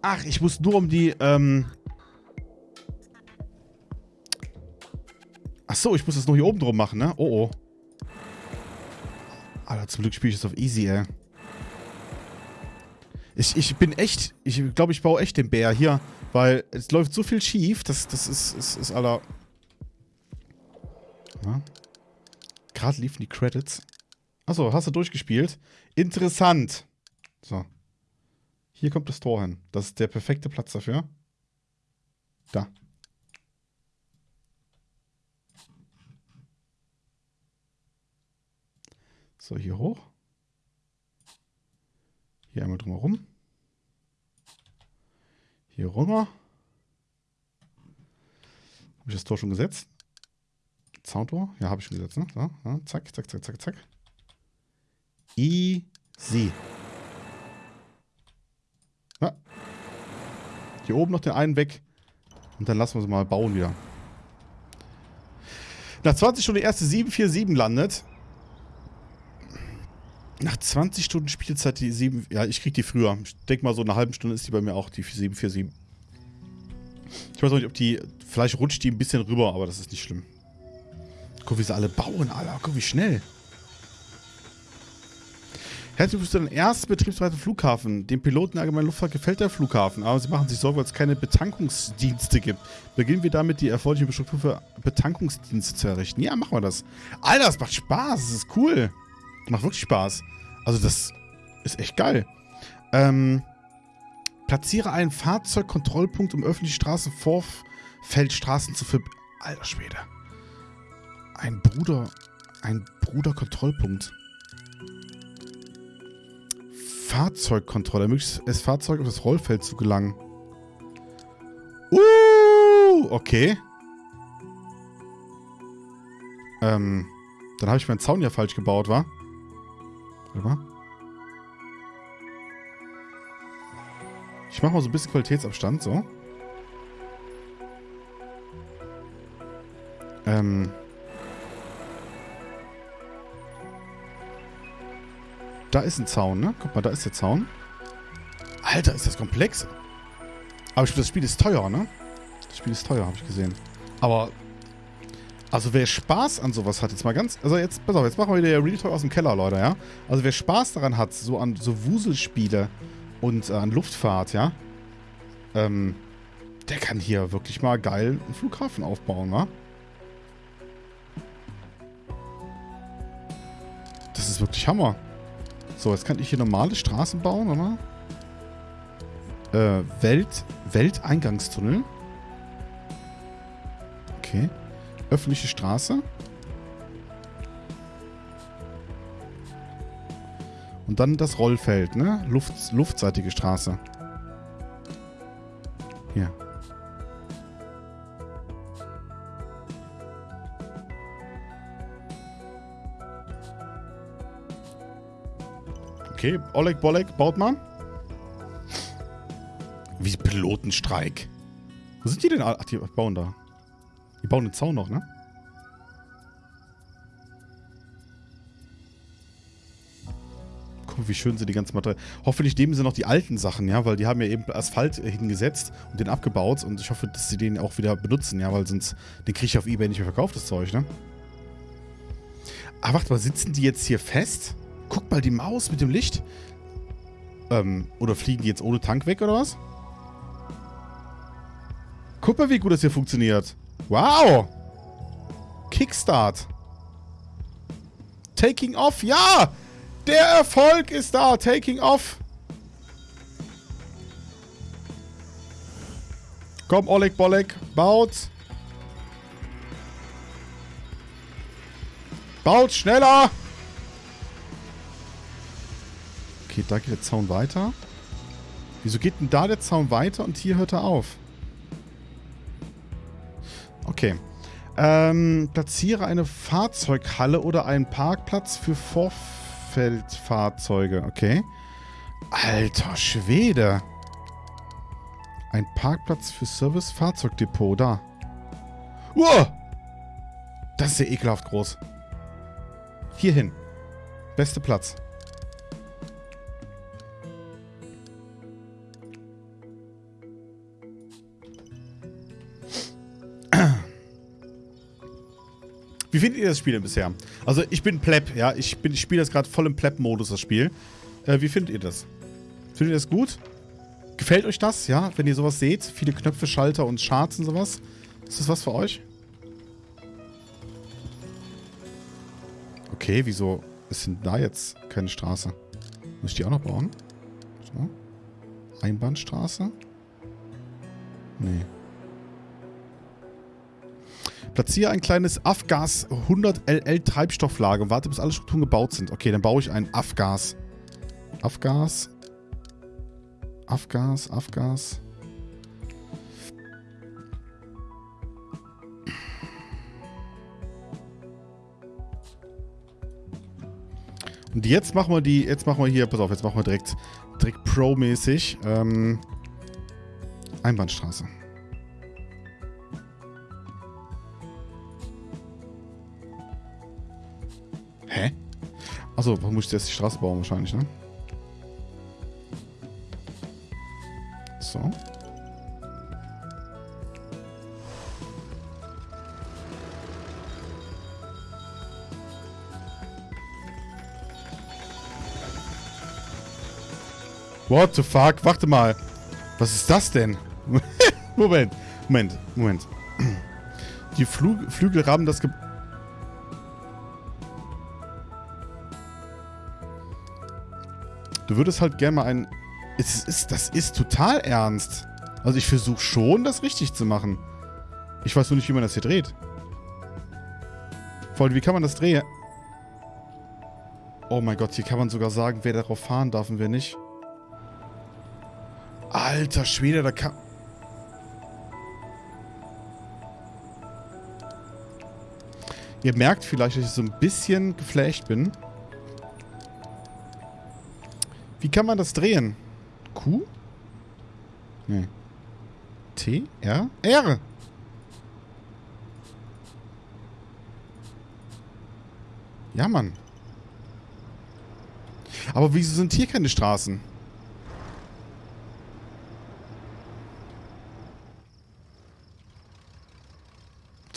Ach, ich muss nur um die, ähm, so, ich muss das nur hier oben drum machen, ne? Oh, oh. Alter, zum Glück spiele ich das auf easy, ey. Ich, ich bin echt, ich glaube, ich baue echt den Bär hier, weil es läuft so viel schief, das, das ist, ist, ist aller... Ja. Gerade liefen die Credits. Achso, hast du durchgespielt? Interessant. So. Hier kommt das Tor hin. Das ist der perfekte Platz dafür. Da. So, hier hoch. Hier einmal drumherum. Hier rüber. Habe ich das Tor schon gesetzt? Zauntor? Ja, habe ich schon gesetzt. Ne? So, ja, zack, zack, zack, zack, zack. Easy. Ja. Hier oben noch den einen weg. Und dann lassen wir sie mal bauen wieder. Nach 20 Stunden die erste 747 landet. Nach 20 Stunden Spielzeit die 7... Ja, ich krieg die früher. Ich denke mal, so eine halbe Stunde ist die bei mir auch, die 747. Ich weiß auch nicht, ob die... Vielleicht rutscht die ein bisschen rüber, aber das ist nicht schlimm. Guck, wie sie alle bauen, Alter. Guck, wie schnell. Herzlich willkommen zu den ersten betriebsweiten Flughafen. Dem Piloten der Luftfahrt gefällt der Flughafen, aber sie machen sich Sorgen, weil es keine Betankungsdienste gibt. Beginnen wir damit, die erforderliche Struktur für Betankungsdienste zu errichten. Ja, machen wir das. Alter, das macht Spaß. Das ist cool. Macht wirklich Spaß. Also das ist echt geil. Ähm, platziere einen Fahrzeugkontrollpunkt, um öffentliche Straßenvorfeldstraßen zu ver... Alter Schwede. Ein Bruder... Ein Bruderkontrollpunkt. Fahrzeugkontrolle. Ermöglicht es Fahrzeug auf das Rollfeld zu gelangen. Uh, okay. Ähm, dann habe ich meinen Zaun ja falsch gebaut, wa? Mal. Ich mache mal so ein bisschen Qualitätsabstand, so. Ähm. Da ist ein Zaun, ne? Guck mal, da ist der Zaun. Alter, ist das komplex. Aber das Spiel ist teuer, ne? Das Spiel ist teuer, habe ich gesehen. Aber, also wer Spaß an sowas hat, jetzt mal ganz, also jetzt, pass auf, jetzt machen wir wieder Real Talk aus dem Keller, Leute, ja? Also wer Spaß daran hat, so an so Wuselspiele und äh, an Luftfahrt, ja? Ähm, der kann hier wirklich mal geil einen Flughafen aufbauen, wa? Das ist wirklich Hammer. So, jetzt kann ich hier normale Straßen bauen, oder? Äh, Welt, Welteingangstunnel. Okay. Öffentliche Straße. Und dann das Rollfeld, ne? Luft, luftseitige Straße. Hier. Okay, Oleg Bolek baut mal. Wie Pilotenstreik. Wo sind die denn? Ach, die bauen da. Die bauen den Zaun noch, ne? Guck mal, wie schön sie die ganzen Materialien... Hoffentlich nehmen sie noch die alten Sachen, ja? Weil die haben ja eben Asphalt hingesetzt und den abgebaut. Und ich hoffe, dass sie den auch wieder benutzen, ja? Weil sonst... Den kriege ich auf Ebay nicht mehr verkauft, das Zeug, ne? Ah, warte mal, sitzen die jetzt hier fest? Guck mal, die Maus mit dem Licht. Ähm, oder fliegen die jetzt ohne Tank weg, oder was? Guck mal, wie gut das hier funktioniert. Wow! Kickstart. Taking off, ja! Der Erfolg ist da. Taking off. Komm, Oleg Bolek, baut. Baut schneller! Okay, da geht der Zaun weiter. Wieso geht denn da der Zaun weiter und hier hört er auf? Okay. Ähm, platziere eine Fahrzeughalle oder einen Parkplatz für Vorfeldfahrzeuge. Okay. Alter Schwede. Ein Parkplatz für Service-Fahrzeugdepot. Da. Uah! Das ist ja ekelhaft groß. Hier hin. Beste Platz. Wie findet ihr das Spiel denn bisher? Also ich bin Pleb, ja. Ich, ich spiele das gerade voll im Pleb-Modus, das Spiel. Äh, wie findet ihr das? Findet ihr das gut? Gefällt euch das, ja? Wenn ihr sowas seht? Viele Knöpfe, Schalter und Charts und sowas. Ist das was für euch? Okay, wieso ist denn da jetzt keine Straße? Muss ich die auch noch bauen? So. Einbahnstraße? Nee. Platziere ein kleines Afgas 100 LL Treibstofflager und warte, bis alle Strukturen gebaut sind. Okay, dann baue ich ein Afgas. Afgas. Afgas, Afgas. Und jetzt machen wir die, jetzt machen wir hier, pass auf, jetzt machen wir direkt, direkt Pro-mäßig, ähm, Einbahnstraße. Hä? Achso, warum muss jetzt die Straße bauen wahrscheinlich, ne? So. What the fuck? Warte mal. Was ist das denn? Moment. Moment. Moment. Die Flug Flügel rahmen das Ge Du würdest halt gerne mal ein... Es ist, das ist total ernst. Also ich versuche schon, das richtig zu machen. Ich weiß nur nicht, wie man das hier dreht. Vor allem, wie kann man das drehen? Oh mein Gott, hier kann man sogar sagen, wer darauf fahren darf und wer nicht. Alter Schwede, da kann... Ihr merkt vielleicht, dass ich so ein bisschen geflasht bin. Wie kann man das drehen? Q? Nee. T, R, R. Ja, Mann. Aber wieso sind hier keine Straßen?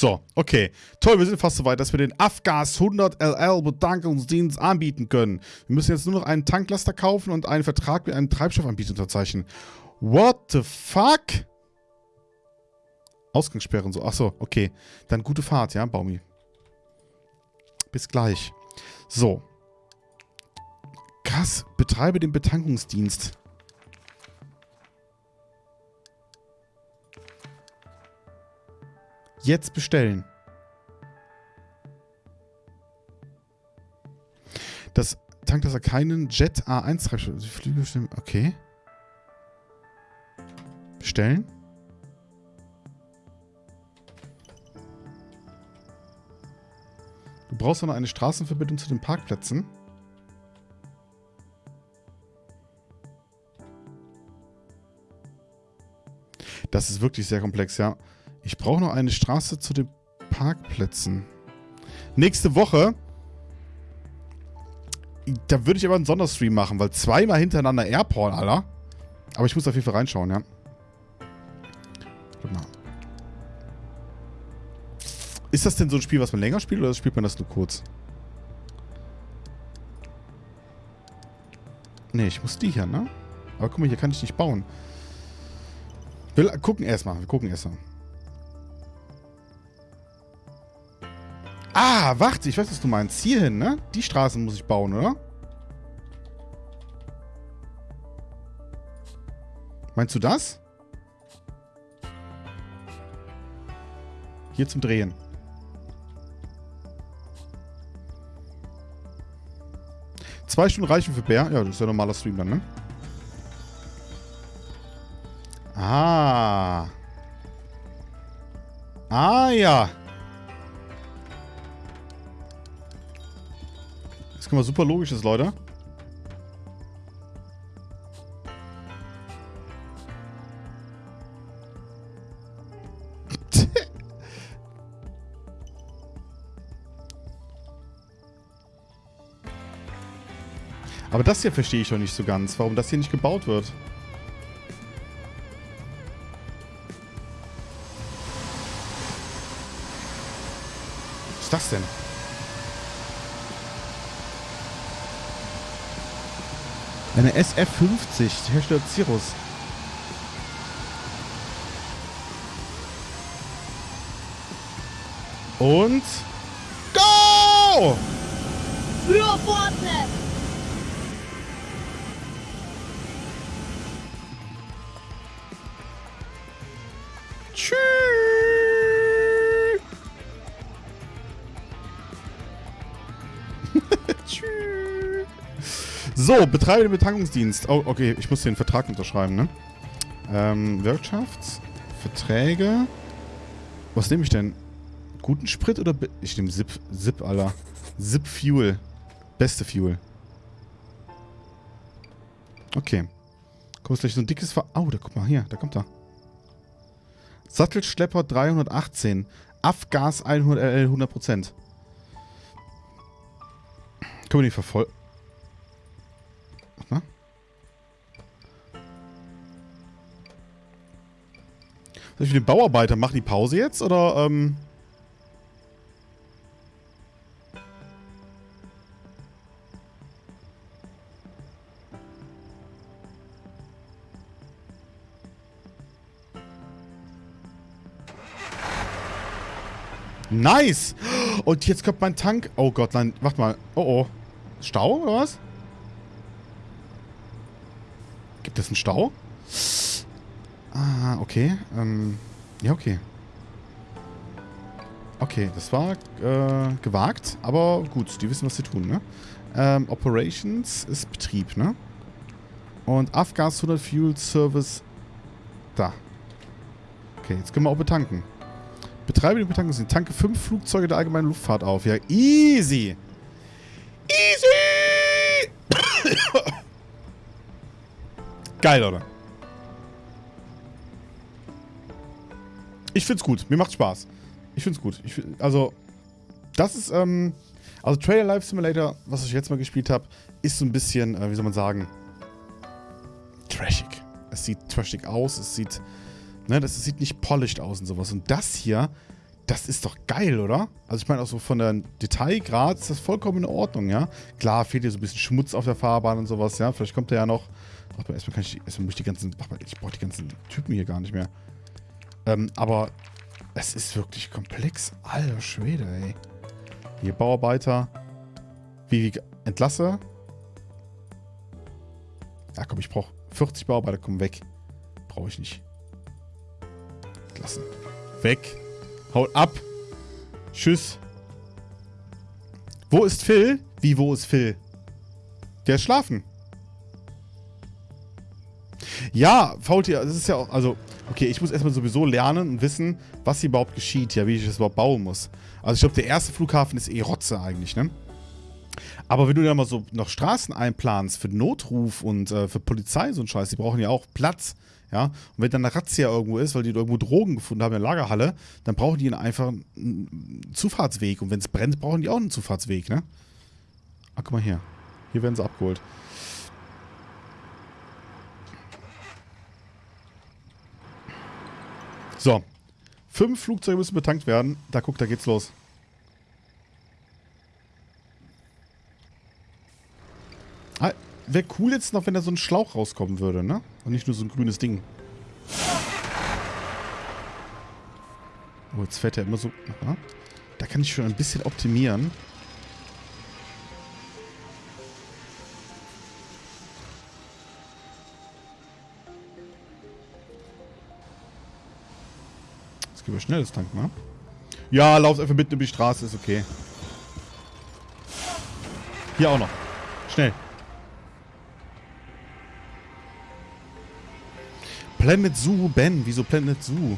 So, okay. Toll, wir sind fast so weit, dass wir den Afgas 100 LL Bedankungsdienst anbieten können. Wir müssen jetzt nur noch einen Tanklaster kaufen und einen Vertrag mit einem Treibstoffanbieter unterzeichnen. What the fuck? Ausgangssperren so. Achso, okay. Dann gute Fahrt, ja, Baumi. Bis gleich. So. Krass, betreibe den Betankungsdienst. Jetzt bestellen. Das tankt das keinen Jet A1 Treibstoff. Flüge bestimmen. Okay. Bestellen. Du brauchst noch eine Straßenverbindung zu den Parkplätzen. Das ist wirklich sehr komplex, ja. Ich brauche noch eine Straße zu den Parkplätzen. Nächste Woche. Da würde ich aber einen Sonderstream machen, weil zweimal hintereinander Airport, Alter. Aber ich muss auf jeden Fall reinschauen, ja. Guck mal. Ist das denn so ein Spiel, was man länger spielt, oder spielt man das nur kurz? Nee, ich muss die hier, ne? Aber guck mal, hier kann ich nicht bauen. Wir gucken erstmal. Wir gucken erstmal. Ah, warte, ich weiß, was du meinst. Hierhin, ne? Die Straßen muss ich bauen, oder? Meinst du das? Hier zum Drehen. Zwei Stunden reichen für Bär. Ja, das ist ja normaler Stream dann, ne? Ah. Ah, ja. Das kann mal super logisch ist, Leute. Aber das hier verstehe ich schon nicht so ganz, warum das hier nicht gebaut wird. Was ist das denn? Eine SF-50, Hersteller Cirrus. Und... Go! Für Fortnite! So, betreibe den Betankungsdienst. Oh, okay, ich muss den Vertrag unterschreiben, ne? Ähm, Wirtschaftsverträge. Was nehme ich denn? Guten Sprit oder... Be ich nehme Zip, Zip, Alter. Zip Fuel. Beste Fuel. Okay. Kommt gleich so ein dickes Ver... Oh, da guck mal hier, da kommt er. Sattelschlepper 318. Afgas 100 LL 100%. Können wir die verfolgen? Soll ich mit den Bauarbeiter machen die Pause jetzt oder ähm Nice! Und jetzt kommt mein Tank. Oh Gott, nein, warte mal. Oh oh. Stau oder was? Gibt es einen Stau? Ah, okay. Ähm, ja, okay. Okay, das war äh, gewagt, aber gut, die wissen, was sie tun, ne? Ähm, Operations ist Betrieb, ne? Und Afgas 100 Fuel Service da. Okay, jetzt können wir auch betanken. Betreibe die Betankung. Tanke fünf Flugzeuge der allgemeinen Luftfahrt auf. Ja, easy. Easy! Geil, oder? Ich find's gut. Mir macht Spaß. Ich find's gut. Ich also, das ist, ähm, also Trailer Life Simulator, was ich jetzt mal gespielt habe, ist so ein bisschen, äh, wie soll man sagen, trashig. Es sieht trashig aus, es sieht, ne, das sieht nicht polished aus und sowas. Und das hier, das ist doch geil, oder? Also ich meine auch so von der Detailgrad ist das vollkommen in Ordnung, ja. Klar, fehlt hier so ein bisschen Schmutz auf der Fahrbahn und sowas, ja. Vielleicht kommt der ja noch. Ach, erstmal kann ich, erstmal muss ich die ganzen, ach, ich brauche die ganzen Typen hier gar nicht mehr. Ähm, aber es ist wirklich komplex. Alter Schwede, ey. Hier, Bauarbeiter. Wie, wie entlasse. Ja, komm, ich brauche 40 Bauarbeiter. Komm, weg. Brauche ich nicht. Entlassen. Weg. Haut ab. Tschüss. Wo ist Phil? Wie, wo ist Phil? Der ist schlafen. Ja, Faultier, das ist ja auch, also, okay, ich muss erstmal sowieso lernen und wissen, was hier überhaupt geschieht, ja, wie ich das überhaupt bauen muss. Also ich glaube, der erste Flughafen ist eh Rotze eigentlich, ne? Aber wenn du da mal so noch Straßen einplanst für Notruf und äh, für Polizei so ein Scheiß, die brauchen ja auch Platz, ja? Und wenn dann eine Razzia irgendwo ist, weil die irgendwo Drogen gefunden haben in der Lagerhalle, dann brauchen die einfach einen Zufahrtsweg. Und wenn es brennt, brauchen die auch einen Zufahrtsweg, ne? Ah, guck mal hier. Hier werden sie abgeholt. So. Fünf Flugzeuge müssen betankt werden. Da guck, da geht's los. Ah, Wäre cool jetzt noch, wenn da so ein Schlauch rauskommen würde, ne? Und nicht nur so ein grünes Ding. Oh, jetzt fährt er immer so... Aha. Da kann ich schon ein bisschen optimieren. Jetzt gehen wir schnell das Tank, ne? Ja, lauf einfach mitten über die Straße, ist okay. Hier auch noch. Schnell. Planet Zoo, Ben. Wieso Planet Zoo?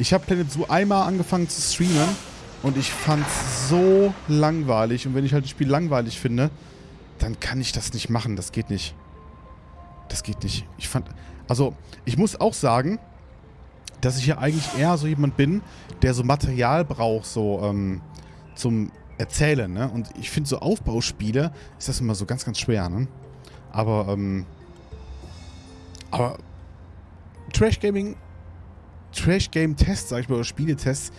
Ich habe Planet Zoo einmal angefangen zu streamen und ich fand es so langweilig. Und wenn ich halt das Spiel langweilig finde, dann kann ich das nicht machen. Das geht nicht. Das geht nicht. Ich fand... Also, ich muss auch sagen, dass ich ja eigentlich eher so jemand bin, der so Material braucht, so ähm, zum Erzählen, ne? Und ich finde so Aufbauspiele ist das immer so ganz, ganz schwer, ne? Aber, ähm... Aber Trash Gaming, Trash Game Tests, sag ich mal, oder Spieletests,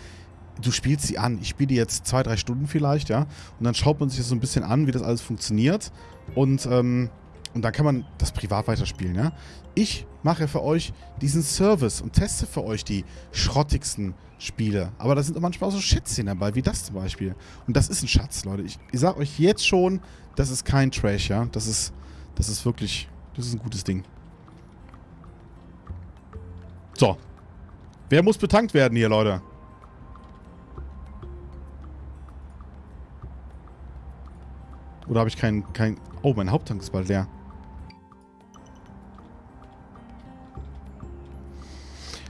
du spielst sie an. Ich spiele die jetzt zwei, drei Stunden vielleicht, ja. Und dann schaut man sich das so ein bisschen an, wie das alles funktioniert. Und, ähm, und dann kann man das privat weiterspielen, ja. Ich mache für euch diesen Service und teste für euch die schrottigsten Spiele. Aber da sind manchmal auch so Schätzchen dabei, wie das zum Beispiel. Und das ist ein Schatz, Leute. Ich, ich sag euch jetzt schon, das ist kein Trash, ja. Das ist, das ist wirklich, das ist ein gutes Ding. So. Wer muss betankt werden hier, Leute? Oder habe ich keinen... Kein oh, mein Haupttank ist bald leer.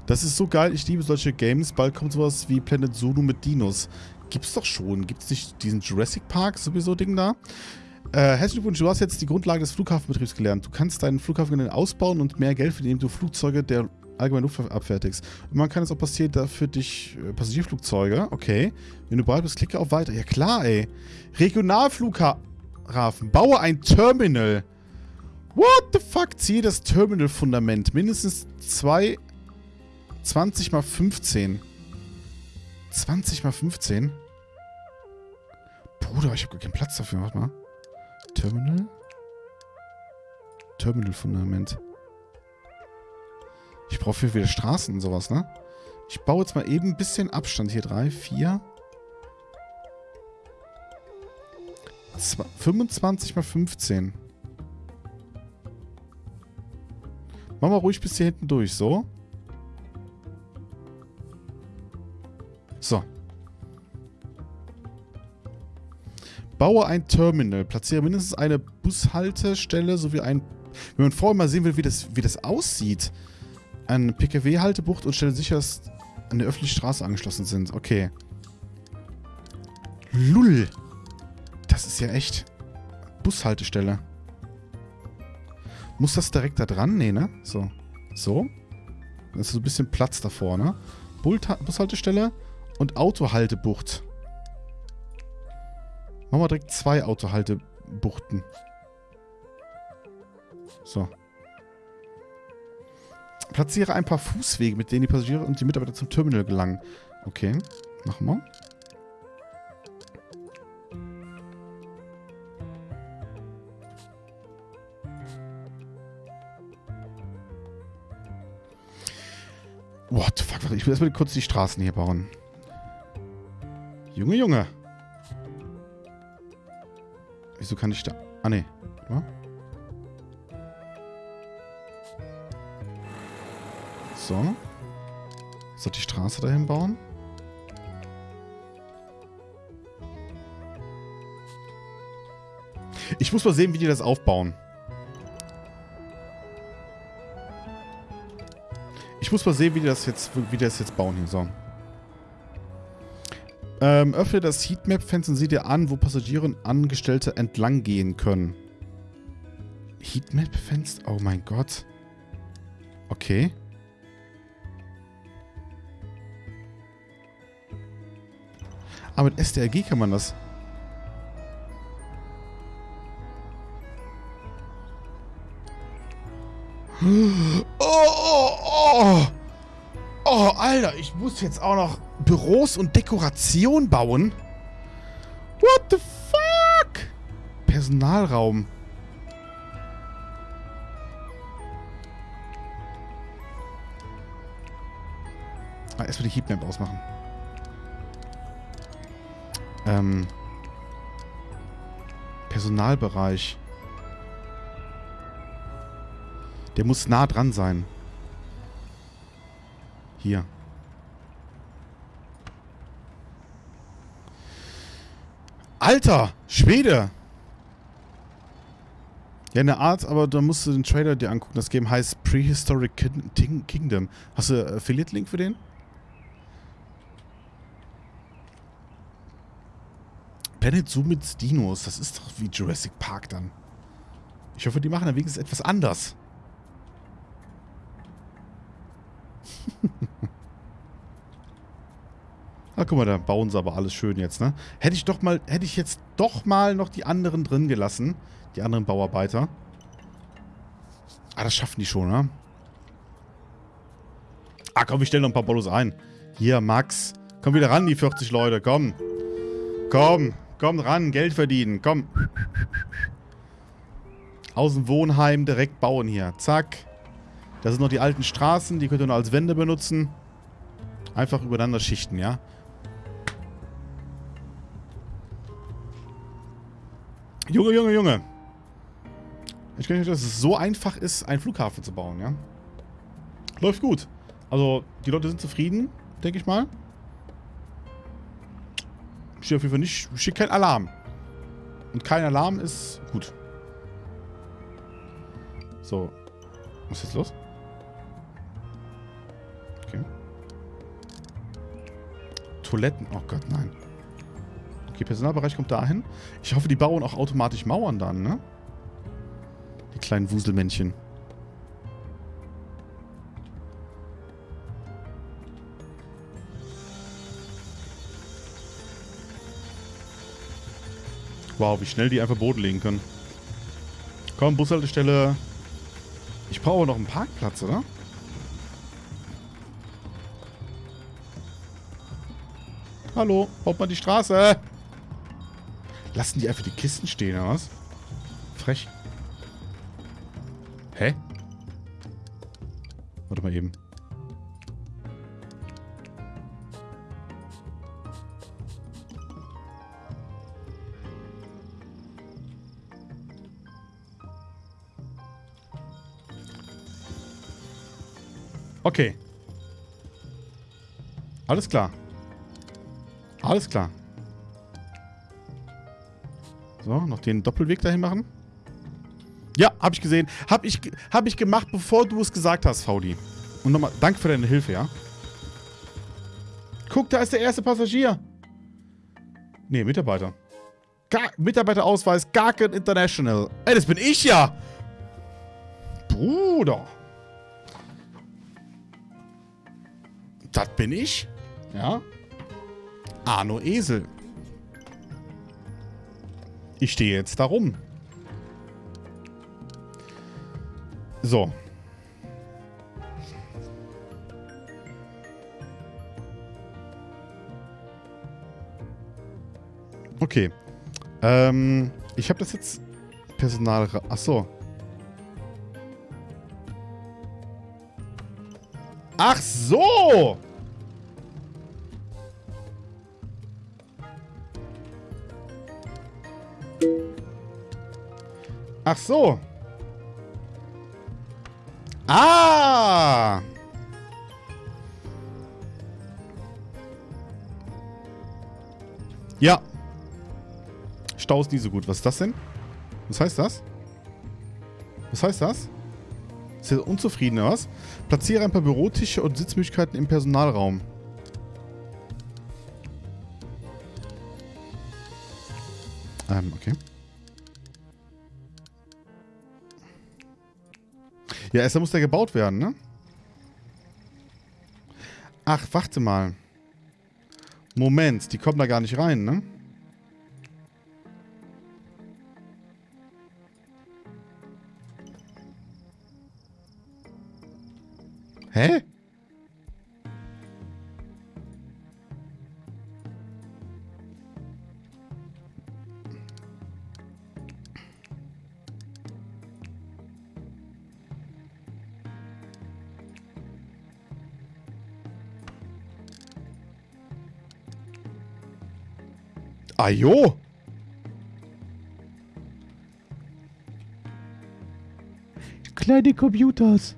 Das ist so geil. Ich liebe solche Games. Bald kommt sowas wie Planet Zulu mit Dinos. Gibt's doch schon. Gibt's nicht diesen Jurassic Park sowieso Ding da? Äh, herzlichen Glückwunsch, du hast jetzt die Grundlage des Flughafenbetriebs gelernt. Du kannst deinen Flughafen ausbauen und mehr Geld verdienen, indem du Flugzeuge der allgemein Luftwaffe abfertigst. Und man kann es auch passieren, da für dich äh, Passagierflugzeuge. Okay. Wenn du bereit bist, klicke auf Weiter. Ja klar, ey. Regionalflughafen. Baue ein Terminal. What the fuck? Ziehe das Terminal-Fundament. Mindestens zwei... 20 mal 15. 20 mal 15? Bruder, ich habe gar keinen Platz dafür. Warte mal. Terminal? Terminal-Fundament. Ich brauche für viele Straßen und sowas, ne? Ich baue jetzt mal eben ein bisschen Abstand hier. 3, 4. 25 mal 15. Machen wir ruhig bis hier hinten durch, so. So. Baue ein Terminal. Platziere mindestens eine Bushaltestelle sowie ein... Wenn man vorher mal sehen will, wie das, wie das aussieht. Eine PKW-Haltebucht und stelle sicher, dass an der öffentlichen Straße angeschlossen sind. Okay. Lull. Das ist ja echt. Bushaltestelle. Muss das direkt da dran? Nee, ne? So. So. Da ist so ein bisschen Platz davor, ne? Bushaltestelle und Autohaltebucht. Machen wir direkt zwei Autohaltebuchten. So. Platziere ein paar Fußwege, mit denen die Passagiere und die Mitarbeiter zum Terminal gelangen. Okay, machen wir. What the fuck? Ich will erstmal kurz die Straßen hier bauen. Junge, Junge. Wieso kann ich da... Ah, ne. So. Soll die Straße dahin bauen? Ich muss mal sehen, wie die das aufbauen. Ich muss mal sehen, wie die das jetzt, wie die das jetzt bauen hier. So. Ähm, öffne das Heatmap-Fenster und sieh dir an, wo Passagiere und Angestellte entlang gehen können. Heatmap-Fenster? Oh mein Gott. Okay. Ah, mit STRG kann man das. Oh, oh, oh. Oh, Alter, ich muss jetzt auch noch Büros und Dekoration bauen. What the fuck? Personalraum. Ah, erstmal die Heatmap ausmachen. Ähm. Personalbereich. Der muss nah dran sein. Hier. Alter! Schwede! Ja, eine Art, aber da musst du den Trailer dir angucken. Das Game heißt Prehistoric Kingdom. Hast du Affiliate-Link für den? Planet Zoo mit Dinos. Das ist doch wie Jurassic Park dann. Ich hoffe, die machen dann wenigstens etwas anders. Ah, guck mal, da bauen sie aber alles schön jetzt, ne? Hätte ich doch mal, hätte ich jetzt doch mal noch die anderen drin gelassen. Die anderen Bauarbeiter. Ah, das schaffen die schon, ne? Ah, komm, wir stellen noch ein paar Bollos ein. Hier, Max. Komm wieder ran, die 40 Leute. Komm. Komm. Komm ran, Geld verdienen. Komm. Aus dem Wohnheim direkt bauen hier. Zack. Das sind noch die alten Straßen. Die könnt ihr nur als Wände benutzen. Einfach übereinander schichten, ja? Junge, Junge, Junge. Ich denke nicht, dass es so einfach ist, einen Flughafen zu bauen, ja? Läuft gut. Also, die Leute sind zufrieden, denke ich mal. Steht auf jeden Fall nicht, steht kein Alarm. Und kein Alarm ist gut. So. Was ist jetzt los? Okay. Toiletten. Oh Gott, nein. Okay, Personalbereich kommt dahin. Ich hoffe, die bauen auch automatisch Mauern dann, ne? Die kleinen Wuselmännchen. Wow, wie schnell die einfach Boden legen können. Komm, Bushaltestelle. Ich brauche noch einen Parkplatz, oder? Hallo, baut mal die Straße. Lassen die einfach die Kisten stehen, oder was? Frech. Hä? Warte mal eben. Okay. Alles klar. Alles klar. So, noch den Doppelweg dahin machen. Ja, hab ich gesehen. Hab ich, hab ich gemacht, bevor du es gesagt hast, Faudi. Und nochmal, danke für deine Hilfe, ja? Guck, da ist der erste Passagier. Nee, Mitarbeiter. Gar, Mitarbeiterausweis Garken International. Ey, das bin ich ja. Bruder. Das bin ich. Ja. Arno Esel. Ich stehe jetzt da rum. So. Okay. Ähm, ich habe das jetzt Personal... Achso. Ach so! Ach so. Ah! Ja. Stau ist nie so gut. Was ist das denn? Was heißt das? Was heißt das? Ist er unzufrieden, oder was? Platziere ein paar Bürotische und Sitzmöglichkeiten im Personalraum. Ähm, okay. Ja, erst muss der gebaut werden, ne? Ach, warte mal. Moment, die kommen da gar nicht rein, ne? Ajo! Kleine Computers.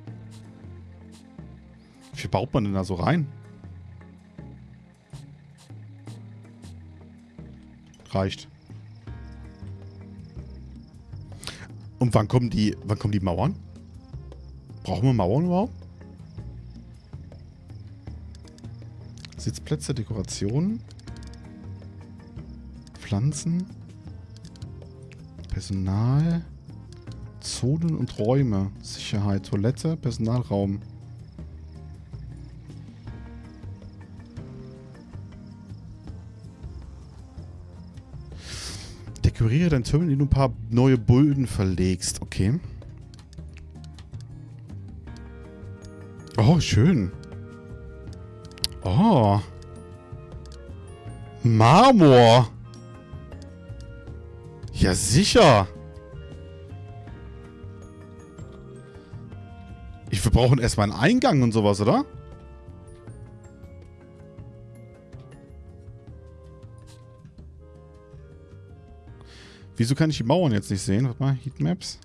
Wie viel baut man denn da so rein? Reicht. Und wann kommen die, wann kommen die Mauern? Brauchen wir Mauern überhaupt? Sitzplätze, Dekorationen. Pflanzen. Personal. Zonen und Räume. Sicherheit, Toilette, Personalraum. Dekoriere dein Terminal, indem du ein paar neue Bullen verlegst. Okay. Oh, schön. Oh. Marmor. Ja, sicher. Ich, wir brauchen erstmal einen Eingang und sowas, oder? Wieso kann ich die Mauern jetzt nicht sehen? Warte mal, Heatmaps.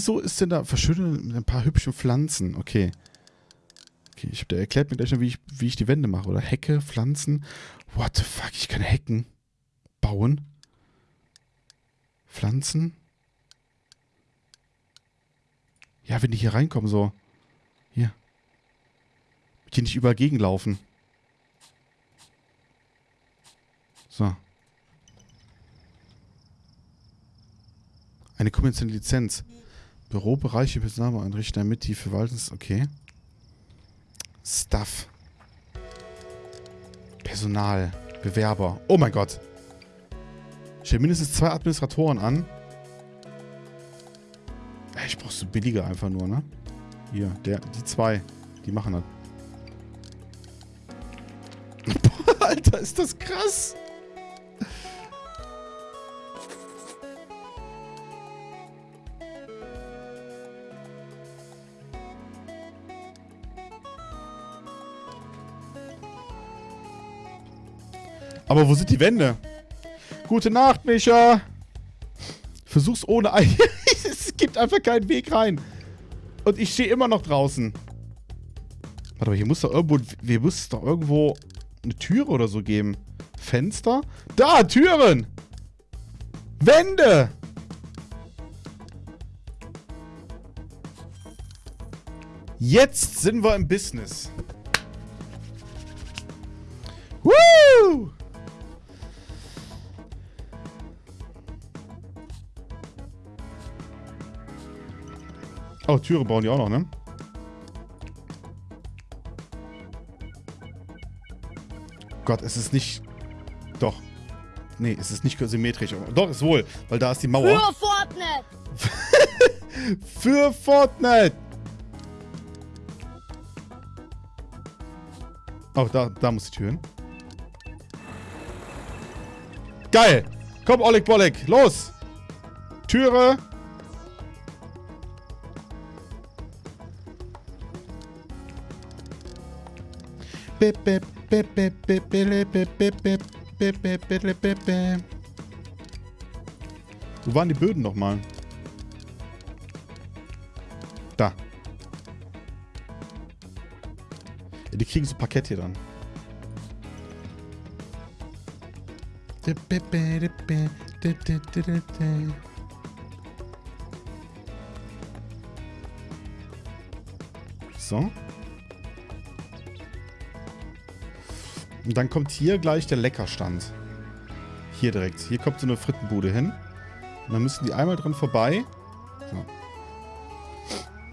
Wieso ist denn da verschönen mit ein paar hübschen Pflanzen? Okay. Okay, ich, der erklärt mir gleich noch, wie ich, wie ich die Wände mache. Oder Hecke, Pflanzen. What the fuck, ich kann Hecken bauen. Pflanzen. Ja, wenn die hier reinkommen, so. Hier. Die nicht überall gegenlaufen. So. Eine kommerzielle Lizenz. Bürobereiche Personal einrichten, damit die Verwaltungs... Okay. Stuff. Personal. Bewerber. Oh mein Gott. Stell mindestens zwei Administratoren an. Ich brauch so billige einfach nur, ne? Hier, der, die zwei. Die machen das. Boah, Alter, ist das krass. Aber wo sind die Wände? Gute Nacht, Micha. Versuch's ohne Ei. es gibt einfach keinen Weg rein. Und ich stehe immer noch draußen. Warte mal, hier muss doch irgendwo... Hier muss doch irgendwo eine Türe oder so geben. Fenster? Da, Türen! Wände! Jetzt sind wir im Business. Oh, Türe bauen die auch noch, ne? Gott, es ist nicht... Doch. Nee, es ist nicht symmetrisch. Doch, ist wohl, weil da ist die Mauer. Für Fortnite! Für Fortnite! Oh, da, da muss die Tür hin. Geil! Komm, Oleg Bolek, los! Türe! Wo waren die Böden nochmal? Da. Ja, die kriegen so Parkett hier dann. So. Und dann kommt hier gleich der Leckerstand. Hier direkt. Hier kommt so eine Frittenbude hin. Und dann müssen die einmal dran vorbei. So.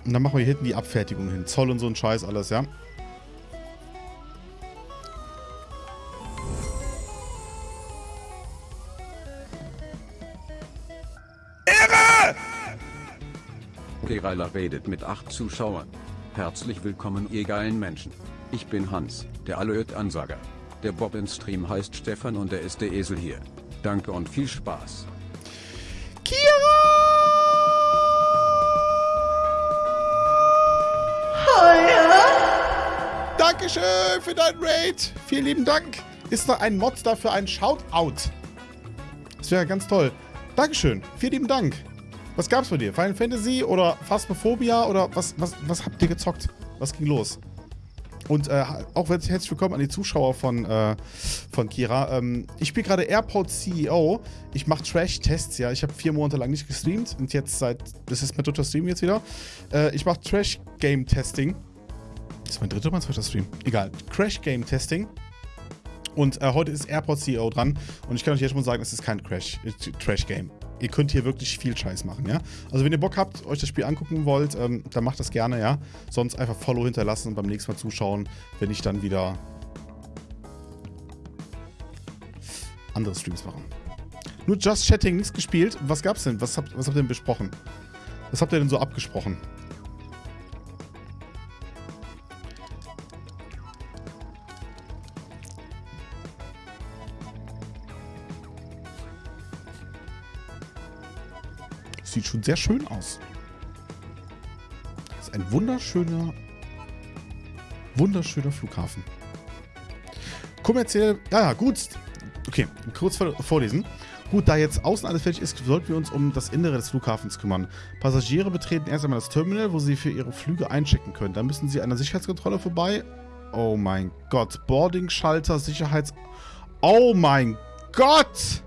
Und dann machen wir hier hinten die Abfertigung hin. Zoll und so ein Scheiß alles, ja. Kerala redet mit acht Zuschauern. Herzlich willkommen ihr geilen Menschen. Ich bin Hans, der Alert-Ansager. Der Bob im Stream heißt Stefan und er ist der Esel hier. Danke und viel Spaß. Dankeschön für dein Raid. Vielen lieben Dank. Ist noch ein Mod dafür ein Shoutout? Das wäre ganz toll. Dankeschön. Vielen lieben Dank. Was gab's bei dir? Final Fantasy oder Phasmophobia oder was, was, was habt ihr gezockt? Was ging los? Und äh, auch herzlich willkommen an die Zuschauer von, äh, von Kira. Ähm, ich spiele gerade Airport CEO. Ich mache Trash-Tests, ja. Ich habe vier Monate lang nicht gestreamt und jetzt seit. Das ist mein dritter Stream jetzt wieder. Äh, ich mache Trash-Game-Testing. Das ist mein dritter oder mein zweiter Stream? Egal. Crash-Game-Testing. Und äh, heute ist Airport CEO dran. Und ich kann euch jetzt schon sagen, es ist kein Crash, Trash-Game. Ihr könnt hier wirklich viel Scheiß machen, ja. Also wenn ihr Bock habt, euch das Spiel angucken wollt, ähm, dann macht das gerne, ja. Sonst einfach Follow hinterlassen und beim nächsten Mal zuschauen, wenn ich dann wieder andere Streams mache. Nur Just Chatting, nichts gespielt. Was gab's denn? Was habt, was habt ihr denn besprochen? Was habt ihr denn so abgesprochen? Sieht schon sehr schön aus. Das ist ein wunderschöner, wunderschöner Flughafen. Kommerziell, ja, ja, gut. Okay, kurz vorlesen. Gut, da jetzt außen alles fertig ist, sollten wir uns um das Innere des Flughafens kümmern. Passagiere betreten erst einmal das Terminal, wo sie für ihre Flüge einchecken können. Dann müssen sie an der Sicherheitskontrolle vorbei. Oh mein Gott. Boarding-Schalter, Sicherheits... Oh mein Gott!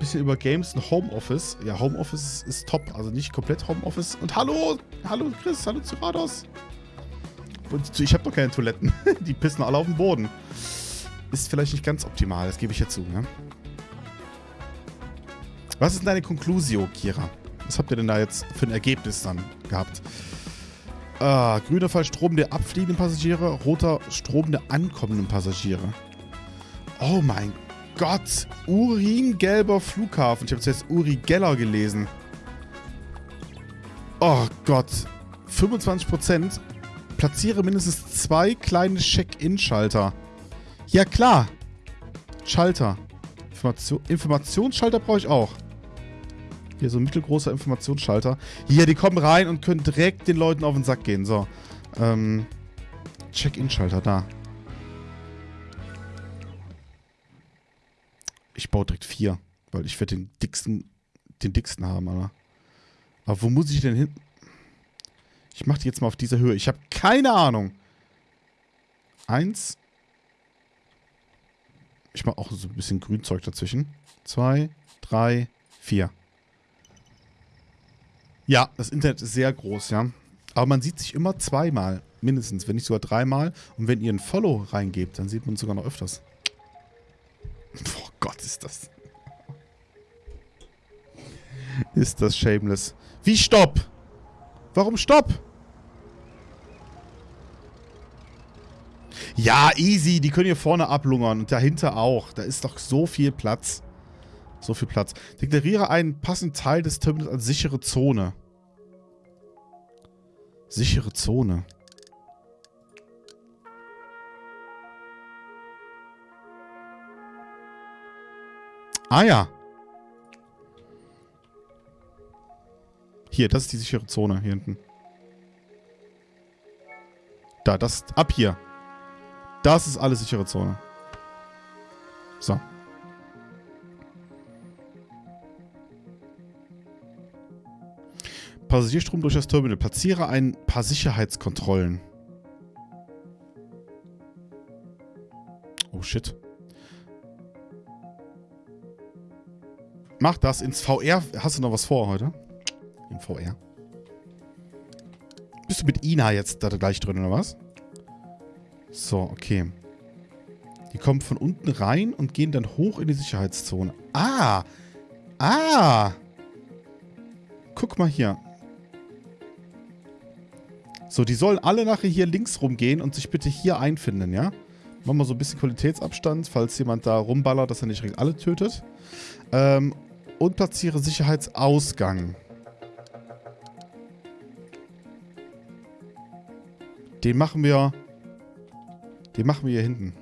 Bisschen über Games und Homeoffice. Ja, Homeoffice ist top. Also nicht komplett Homeoffice. Und hallo, hallo Chris, hallo Zurados. Ich habe doch keine Toiletten. Die pissen alle auf den Boden. Ist vielleicht nicht ganz optimal, das gebe ich ja zu. Ne? Was ist denn deine Conclusio, Kira? Was habt ihr denn da jetzt für ein Ergebnis dann gehabt? Ah, grüner Fall Strom der abfliegenden Passagiere, roter Strom der ankommenden Passagiere. Oh mein Gott, uringelber Flughafen. Ich habe jetzt Uri Geller gelesen. Oh Gott. 25%. Platziere mindestens zwei kleine Check-In-Schalter. Ja klar. Schalter. Information Informationsschalter brauche ich auch. Hier so ein mittelgroßer Informationsschalter. Hier, die kommen rein und können direkt den Leuten auf den Sack gehen. So. Ähm, Check-In-Schalter, da. Ich baue direkt vier, weil ich werde den dicksten, den dicksten haben, aber. Aber wo muss ich denn hin? Ich mache die jetzt mal auf dieser Höhe. Ich habe keine Ahnung. Eins. Ich mache auch so ein bisschen Grünzeug dazwischen. Zwei, drei, vier. Ja, das Internet ist sehr groß, ja. Aber man sieht sich immer zweimal, mindestens, wenn nicht sogar dreimal. Und wenn ihr ein Follow reingebt, dann sieht man uns sogar noch öfters. Oh Gott, ist das... Ist das shameless. Wie Stopp? Warum Stopp? Ja, easy. Die können hier vorne ablungern und dahinter auch. Da ist doch so viel Platz. So viel Platz. Deklariere einen passenden Teil des Terminals als sichere Zone. Sichere Zone. Ah ja. Hier, das ist die sichere Zone hier hinten. Da, das, ab hier. Das ist alles sichere Zone. So. Passagierstrom durch das Terminal. Platziere ein paar Sicherheitskontrollen. Oh shit. Mach das ins VR. Hast du noch was vor heute? Im VR. Bist du mit Ina jetzt da gleich drin, oder was? So, okay. Die kommen von unten rein und gehen dann hoch in die Sicherheitszone. Ah! Ah! Guck mal hier. So, die sollen alle nachher hier links rumgehen und sich bitte hier einfinden, ja? Machen wir so ein bisschen Qualitätsabstand, falls jemand da rumballert, dass er nicht alle tötet. Ähm, und platziere Sicherheitsausgang. Den machen wir... Den machen wir hier hinten.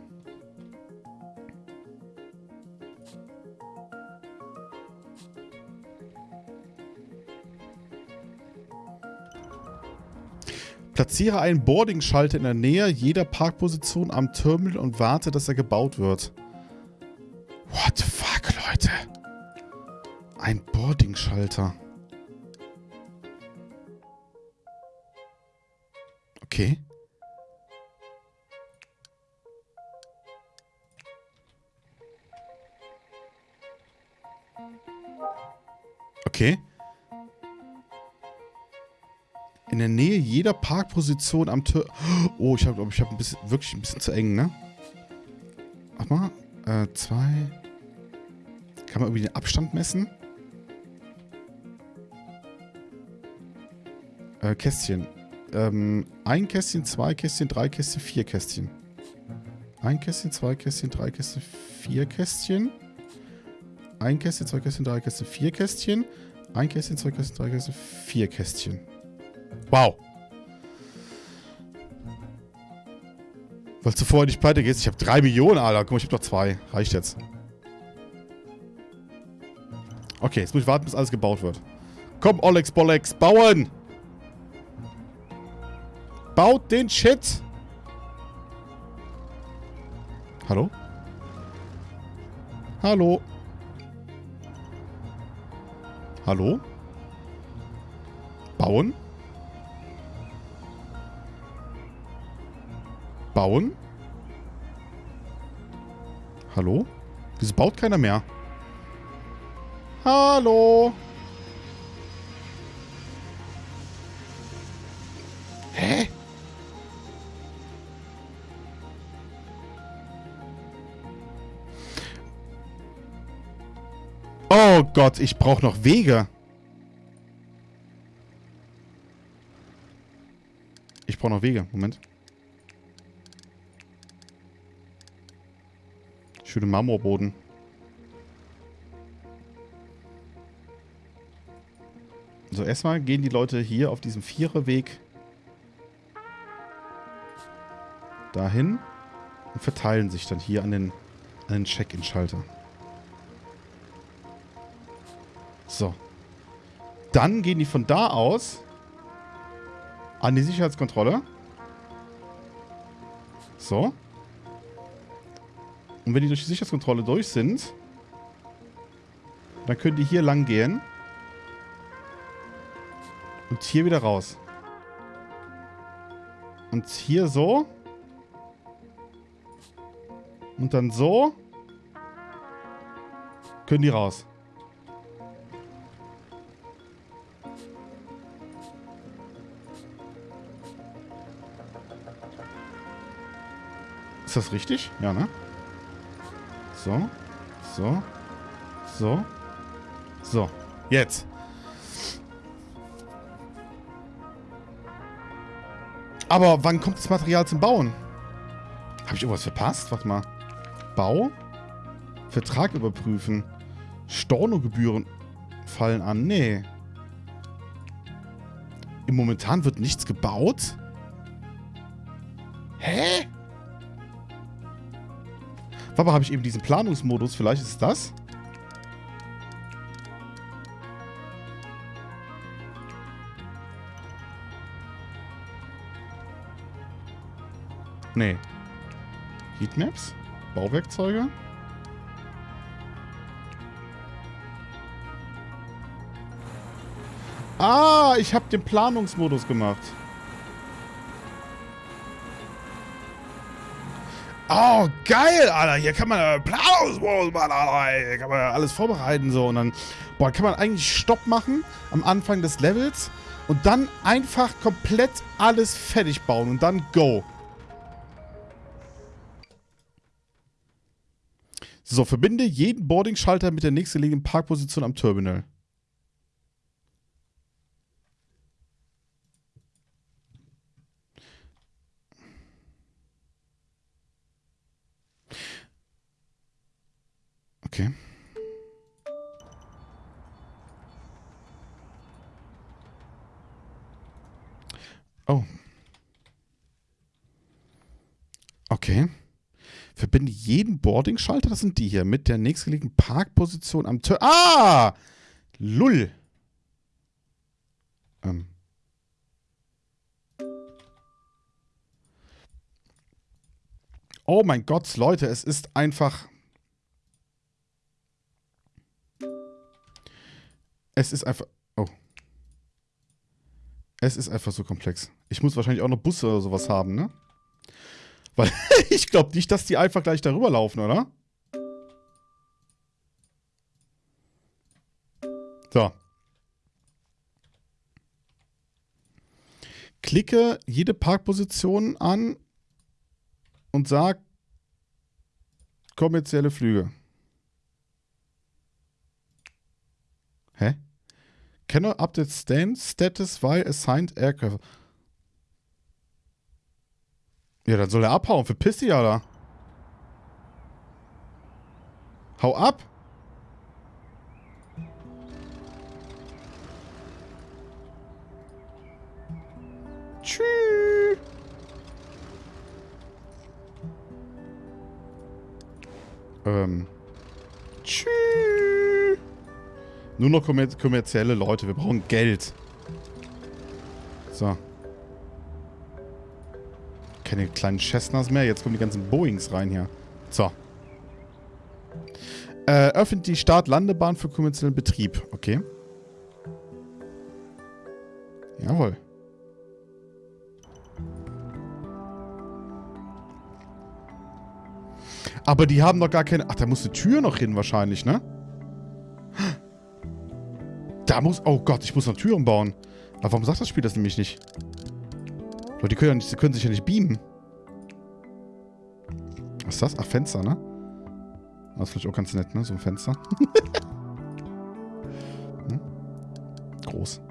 Platziere einen Boarding-Schalter in der Nähe jeder Parkposition am Terminal und warte, dass er gebaut wird. What the? Ein Boarding-Schalter. Okay. Okay. In der Nähe jeder Parkposition am Tür. Oh, ich glaube, ich habe ein bisschen, wirklich ein bisschen zu eng, ne? Warte mal. Äh, zwei. Kann man irgendwie den Abstand messen? Äh, Kästchen. Ähm, ein Kästchen, zwei Kästchen, drei Kästchen, vier Kästchen. Ein Kästchen, zwei Kästchen, drei Kästchen, vier Kästchen. Ein Kästchen, zwei Kästchen, drei Kästchen, vier Kästchen. Ein Kästchen, zwei Kästchen, drei Kästchen, vier Kästchen. Wow. Weil du vorher nicht pleite gehst. Ich habe drei Millionen, Alter. Guck mal, ich habe doch zwei. Reicht jetzt. Okay, jetzt muss ich warten, bis alles gebaut wird. Komm, Olex, Bollex, bauen! Baut den Shit! Hallo? Hallo? Hallo? Bauen? Bauen? Hallo? Wieso baut keiner mehr? Hallo? Oh Gott, ich brauche noch Wege. Ich brauche noch Wege. Moment. Schöne Marmorboden. So, erstmal gehen die Leute hier auf diesem Viererweg dahin und verteilen sich dann hier an den, an den Check-In-Schalter. So. Dann gehen die von da aus an die Sicherheitskontrolle. So. Und wenn die durch die Sicherheitskontrolle durch sind, dann können die hier lang gehen. Und hier wieder raus. Und hier so. Und dann so. Können die raus. Ist das richtig? Ja, ne? So. So. So. So. Jetzt. Aber wann kommt das Material zum Bauen? Habe ich irgendwas verpasst? Warte mal. Bau? Vertrag überprüfen. Stornogebühren fallen an. Nee. Im Momentan wird nichts gebaut? Warte habe ich eben diesen Planungsmodus. Vielleicht ist es das? Nee. Heatmaps? Bauwerkzeuge? Ah, ich habe den Planungsmodus gemacht. Geil, Alter. Hier kann man machen, Alter. Hier kann man alles vorbereiten so. Und dann, boah, kann man eigentlich Stopp machen am Anfang des Levels und dann einfach komplett alles fertig bauen und dann go. So, verbinde jeden Boarding-Schalter mit der nächstgelegenen Parkposition am Terminal. Okay. Oh. Okay. Verbinde jeden Boarding-Schalter, das sind die hier, mit der nächstgelegenen Parkposition am Tür. Ah! Lull. Ähm. Oh mein Gott, Leute, es ist einfach... Es ist einfach... Oh. Es ist einfach so komplex. Ich muss wahrscheinlich auch noch Busse oder sowas haben, ne? Weil ich glaube nicht, dass die einfach gleich darüber laufen, oder? So. Klicke jede Parkposition an und sag kommerzielle Flüge. Hä? Cannot update stand status while assigned aircraft. Ja, dann soll er abhauen. Verpiss dich, Alter. Hau ab. Tschüss. Ähm. Nur noch kommer kommerzielle Leute. Wir brauchen Geld. So keine kleinen Cessnas mehr. Jetzt kommen die ganzen Boeings rein hier. So. Äh, öffnet die Start-Landebahn für kommerziellen Betrieb. Okay. Jawohl. Aber die haben doch gar keine... Ach, da muss eine Tür noch hin wahrscheinlich, ne? Da muss... Oh Gott, ich muss noch Türen bauen. Aber warum sagt das Spiel das nämlich nicht? Aber die können, ja nicht, können sich ja nicht beamen. Was ist das? Ach, Fenster, ne? Das ist vielleicht auch ganz nett, ne? So ein Fenster. hm? Groß.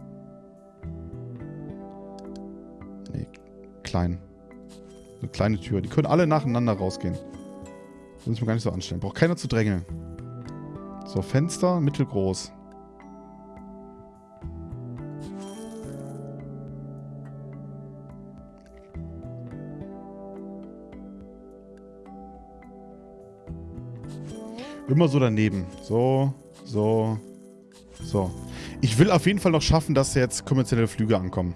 Nee, klein. Eine kleine Tür. Die können alle nacheinander rausgehen. Muss ich mir gar nicht so anstellen. Braucht keiner zu drängeln. So, Fenster, mittelgroß. Immer so daneben. So, so, so. Ich will auf jeden Fall noch schaffen, dass jetzt kommerzielle Flüge ankommen.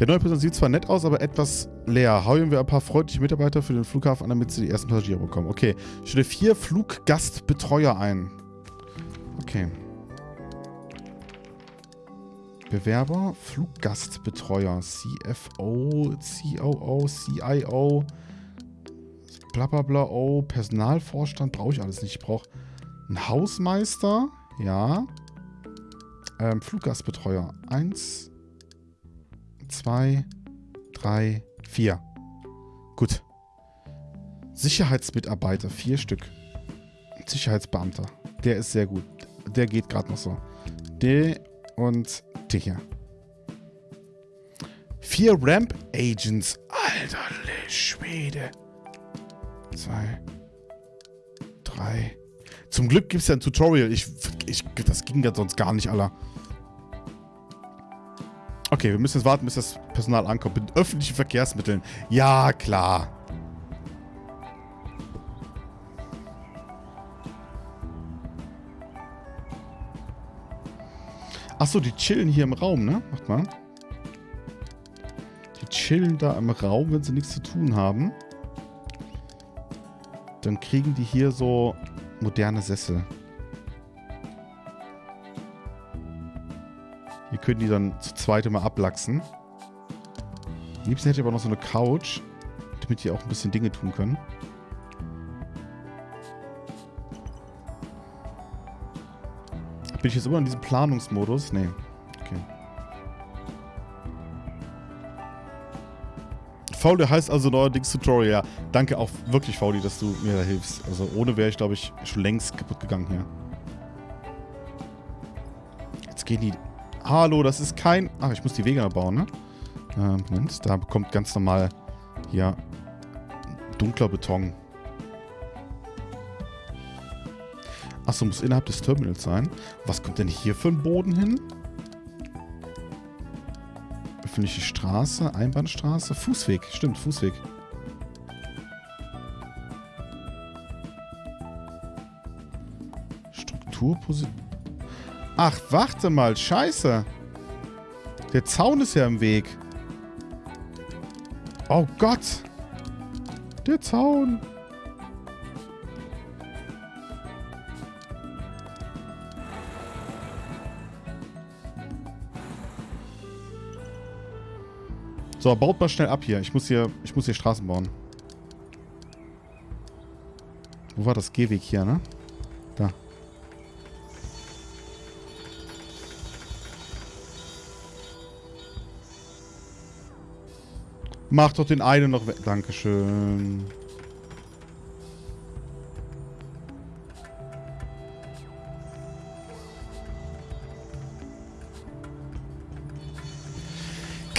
Der neue Person sieht zwar nett aus, aber etwas leer. Hauen wir ein paar freundliche Mitarbeiter für den Flughafen an, damit sie die ersten Passagiere bekommen. Okay. Stelle vier Fluggastbetreuer ein. Okay. Bewerber, Fluggastbetreuer, CFO, COO, CIO, bla bla bla, oh, Personalvorstand brauche ich alles nicht. Ich brauche einen Hausmeister, ja. Ähm, Fluggastbetreuer. Eins, zwei, drei, vier. Gut. Sicherheitsmitarbeiter, vier Stück. Sicherheitsbeamter. Der ist sehr gut. Der geht gerade noch so. Der und der hier. Vier Ramp Agents. Alter Schwede. Zwei. Drei. Zum Glück gibt es ja ein Tutorial. Ich, ich, das ging ja sonst gar nicht, Alter. Okay, wir müssen jetzt warten, bis das Personal ankommt. Mit öffentlichen Verkehrsmitteln. Ja, klar. Achso, die chillen hier im Raum, ne? Macht mal. Die chillen da im Raum, wenn sie nichts zu tun haben. Dann kriegen die hier so moderne Sessel. Hier können die dann zu zweit immer ablachsen. Am liebsten hätte ich aber noch so eine Couch, damit die auch ein bisschen Dinge tun können. Bin ich jetzt immer in diesem Planungsmodus? Nee. Okay. Fauli heißt also neuerdings Tutorial. Danke auch wirklich, Fauli, dass du mir da hilfst. Also ohne wäre ich, glaube ich, schon längst kaputt gegangen hier. Jetzt gehen die... Hallo, das ist kein... Ach, ich muss die Wege bauen, ne? Äh, Moment, da kommt ganz normal hier dunkler Beton. Achso, muss innerhalb des Terminals sein. Was kommt denn hier für ein Boden hin? Öffentliche Straße, Einbahnstraße, Fußweg. Stimmt, Fußweg. Strukturposition. Ach, warte mal. Scheiße. Der Zaun ist ja im Weg. Oh Gott. Der Zaun. So, baut mal schnell ab hier. Ich muss hier, ich muss hier Straßen bauen. Wo war das Gehweg hier, ne? Da. Mach doch den einen noch weg. Dankeschön.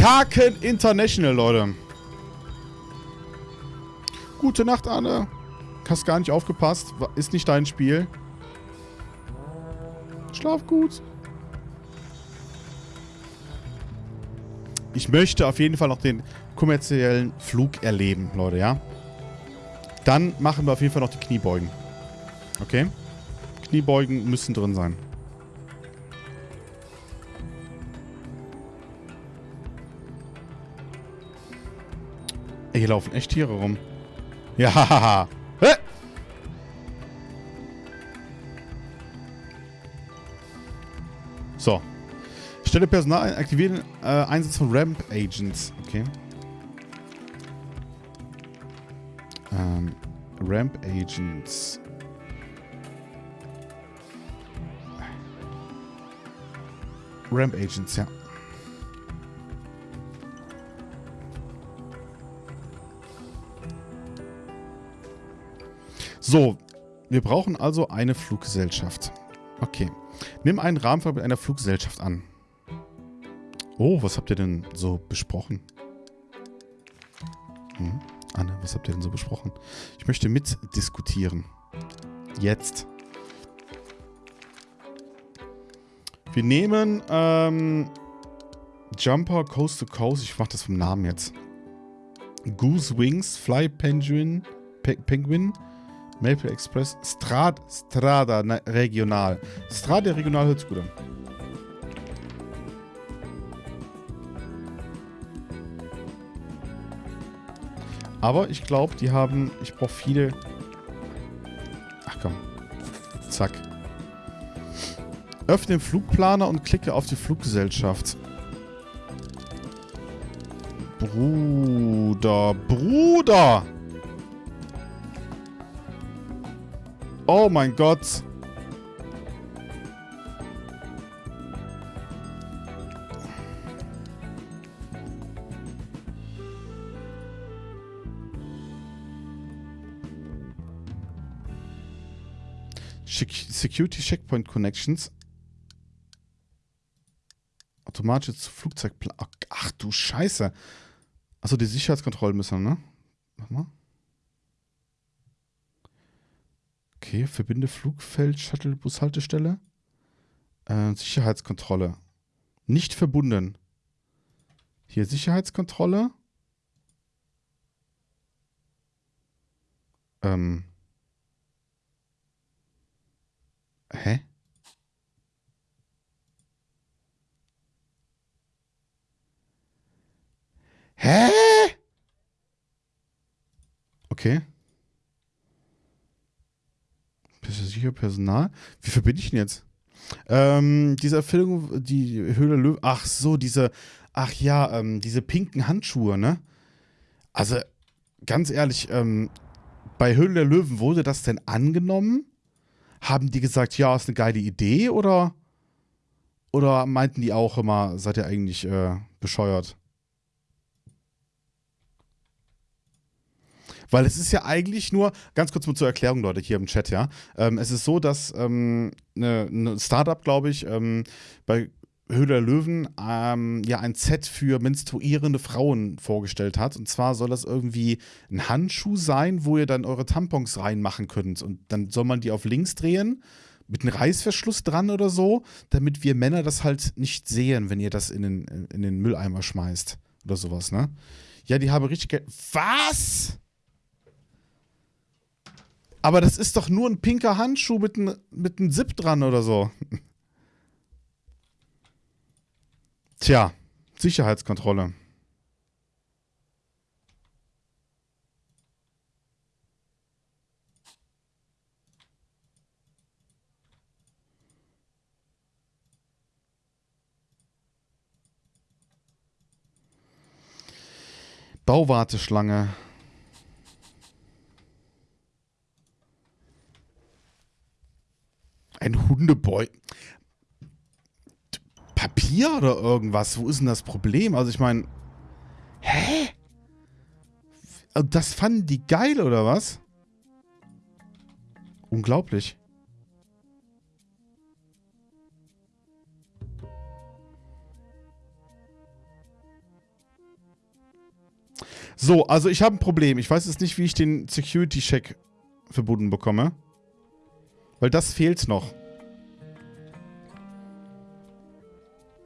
Kaken International, Leute. Gute Nacht, Anne. Hast gar nicht aufgepasst. Ist nicht dein Spiel. Schlaf gut. Ich möchte auf jeden Fall noch den kommerziellen Flug erleben, Leute, ja? Dann machen wir auf jeden Fall noch die Kniebeugen. Okay? Kniebeugen müssen drin sein. Hier laufen echt Tiere rum. Ja. Hä? So. Stelle Personal ein, aktivieren äh, Einsatz von Ramp Agents. Okay. Ähm, Ramp Agents. Ramp Agents, ja. So, wir brauchen also eine Fluggesellschaft. Okay. Nimm einen Rahmenvertrag mit einer Fluggesellschaft an. Oh, was habt ihr denn so besprochen? Hm? Anne, was habt ihr denn so besprochen? Ich möchte mitdiskutieren. Jetzt. Wir nehmen ähm, Jumper Coast to Coast. Ich mach das vom Namen jetzt. Goose Wings, Fly Penguin, Pe Penguin, Maple Express, Strad, Strada Regional. Strada Regional hört sich gut an. Aber ich glaube, die haben... Ich brauche viele... Ach komm. Zack. Öffne den Flugplaner und klicke auf die Fluggesellschaft. Bruder, Bruder! Oh mein Gott. Security Checkpoint Connections. Automatisches Flugzeugplan. Ach du Scheiße. Achso, die Sicherheitskontrollen müssen, ne? Mach mal. Okay, verbinde Flugfeld, Shuttle, Bushaltestelle. Äh, Sicherheitskontrolle. Nicht verbunden. Hier Sicherheitskontrolle. Ähm. Hä? Hä? Okay. Sicher Personal. Wie verbinde ich ihn jetzt? Ähm, diese Erfüllung, die Höhle Löwen. Ach so, diese. Ach ja, ähm, diese pinken Handschuhe, ne? Also, ganz ehrlich, ähm, bei Höhle der Löwen wurde das denn angenommen? Haben die gesagt, ja, ist eine geile Idee oder? Oder meinten die auch immer, seid ihr eigentlich äh, bescheuert? Weil es ist ja eigentlich nur, ganz kurz mal zur Erklärung, Leute, hier im Chat, ja. Ähm, es ist so, dass ähm, eine, eine Startup, glaube ich, ähm, bei Höhle der Löwen ähm, ja ein Set für menstruierende Frauen vorgestellt hat. Und zwar soll das irgendwie ein Handschuh sein, wo ihr dann eure Tampons reinmachen könnt. Und dann soll man die auf links drehen mit einem Reißverschluss dran oder so, damit wir Männer das halt nicht sehen, wenn ihr das in den, in den Mülleimer schmeißt oder sowas, ne? Ja, die haben richtig Geld. Was? Aber das ist doch nur ein pinker Handschuh mit einem mit Zip dran oder so. Tja, Sicherheitskontrolle. Bauwarteschlange. Ein Hundeboy. Papier oder irgendwas? Wo ist denn das Problem? Also ich meine, hä? Das fanden die geil oder was? Unglaublich. So, also ich habe ein Problem. Ich weiß jetzt nicht, wie ich den Security-Check verbunden bekomme. Weil das fehlt noch.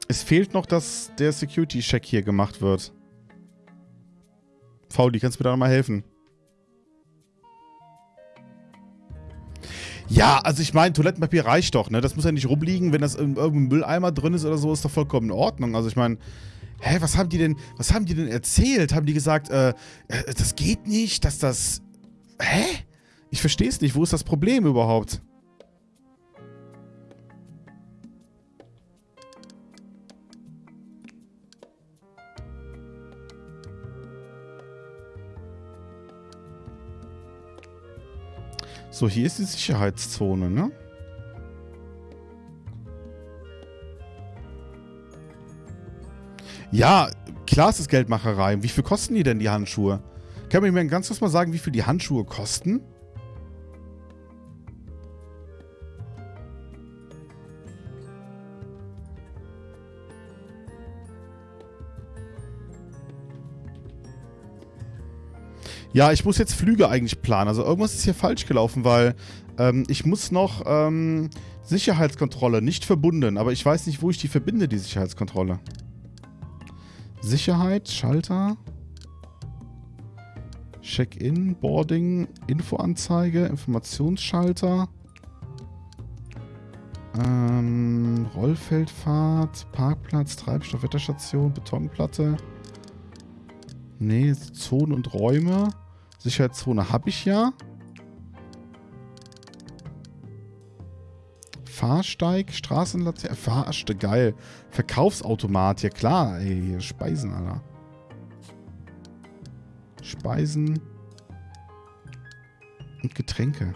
Es fehlt noch, dass der Security-Check hier gemacht wird. Fauli, kannst du mir da nochmal helfen? Ja, also ich meine, Toilettenpapier reicht doch, ne? Das muss ja nicht rumliegen, wenn das in irgendeinem Mülleimer drin ist oder so, ist doch vollkommen in Ordnung. Also ich meine, hä, was haben die denn, was haben die denn erzählt? Haben die gesagt, äh, äh das geht nicht, dass das, hä? Ich verstehe es nicht, wo ist das Problem überhaupt? So, hier ist die Sicherheitszone, ne? Ja, klar ist es Geldmacherei. Wie viel kosten die denn, die Handschuhe? Kann man mir ganz kurz mal sagen, wie viel die Handschuhe kosten? Ja, ich muss jetzt Flüge eigentlich planen. Also irgendwas ist hier falsch gelaufen, weil ähm, ich muss noch ähm, Sicherheitskontrolle nicht verbunden. Aber ich weiß nicht, wo ich die verbinde, die Sicherheitskontrolle. Sicherheit, Schalter. Check-in, Boarding, Infoanzeige, Informationsschalter. Ähm, Rollfeldfahrt, Parkplatz, Treibstoff, Wetterstation, Betonplatte. Nee, Zonen und Räume. Sicherheitszone habe ich ja. Fahrsteig, Straßenlaterne, Fahrste, geil. Verkaufsautomat, ja klar, ey, Speisen, Alter. Speisen und Getränke.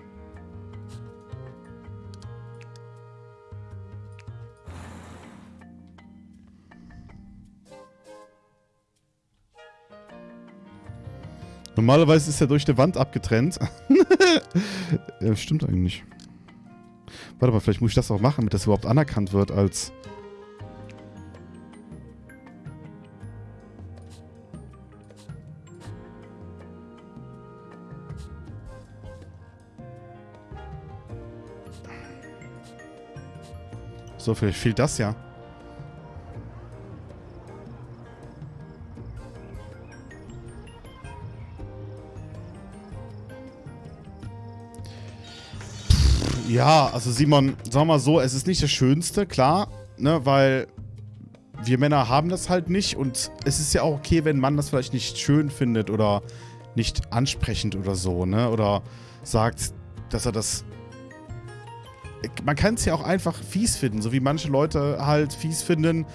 Normalerweise ist er durch die Wand abgetrennt. ja, stimmt eigentlich. Warte mal, vielleicht muss ich das auch machen, damit das überhaupt anerkannt wird als... So, vielleicht fehlt das ja. Ja, also Simon, wir mal so, es ist nicht das Schönste, klar, ne, weil wir Männer haben das halt nicht und es ist ja auch okay, wenn ein Mann das vielleicht nicht schön findet oder nicht ansprechend oder so, ne, oder sagt, dass er das... Man kann es ja auch einfach fies finden, so wie manche Leute halt fies finden,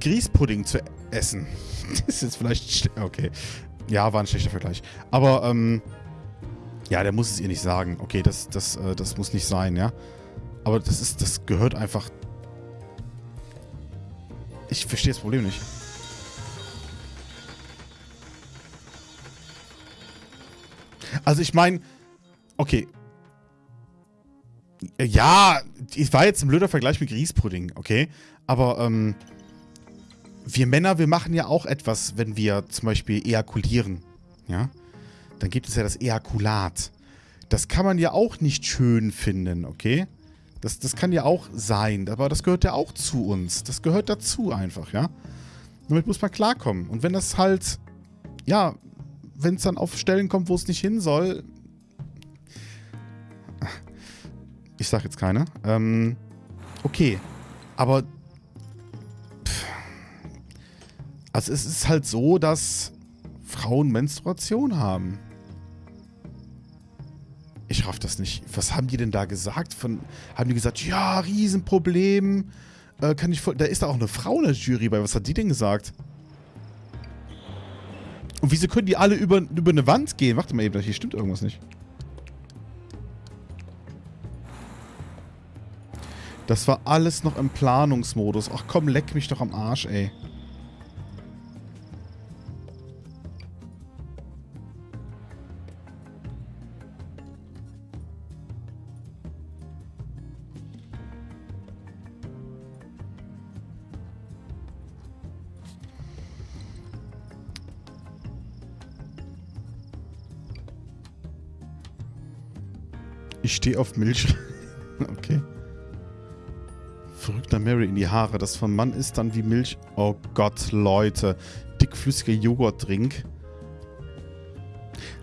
Grießpudding zu essen. das ist jetzt vielleicht... Okay. Ja, war ein schlechter Vergleich. Aber, ähm... Ja, der muss es ihr nicht sagen. Okay, das, das, äh, das muss nicht sein, ja. Aber das ist, das gehört einfach... Ich verstehe das Problem nicht. Also ich meine, okay. Ja, ich war jetzt ein blöder Vergleich mit Grießpudding, okay? Aber, ähm, wir Männer, wir machen ja auch etwas, wenn wir zum Beispiel ejakulieren, ja? Dann gibt es ja das Ejakulat. Das kann man ja auch nicht schön finden, okay? Das, das kann ja auch sein, aber das gehört ja auch zu uns. Das gehört dazu einfach, ja? Damit muss man klarkommen. Und wenn das halt, ja, wenn es dann auf Stellen kommt, wo es nicht hin soll, ich sag jetzt keine, ähm, okay. Aber, also es ist halt so, dass Frauen Menstruation haben. Ich raff das nicht. Was haben die denn da gesagt? Von, haben die gesagt, ja, Riesenproblem. Äh, kann ich voll, da ist da auch eine Frau in der Jury bei. Was hat die denn gesagt? Und wieso können die alle über, über eine Wand gehen? Warte mal eben, hier stimmt irgendwas nicht. Das war alles noch im Planungsmodus. Ach komm, leck mich doch am Arsch, ey. Ich stehe auf Milch. okay. Verrückter Mary in die Haare. Das vom Mann ist dann wie Milch. Oh Gott, Leute. Dickflüssiger Joghurtdrink.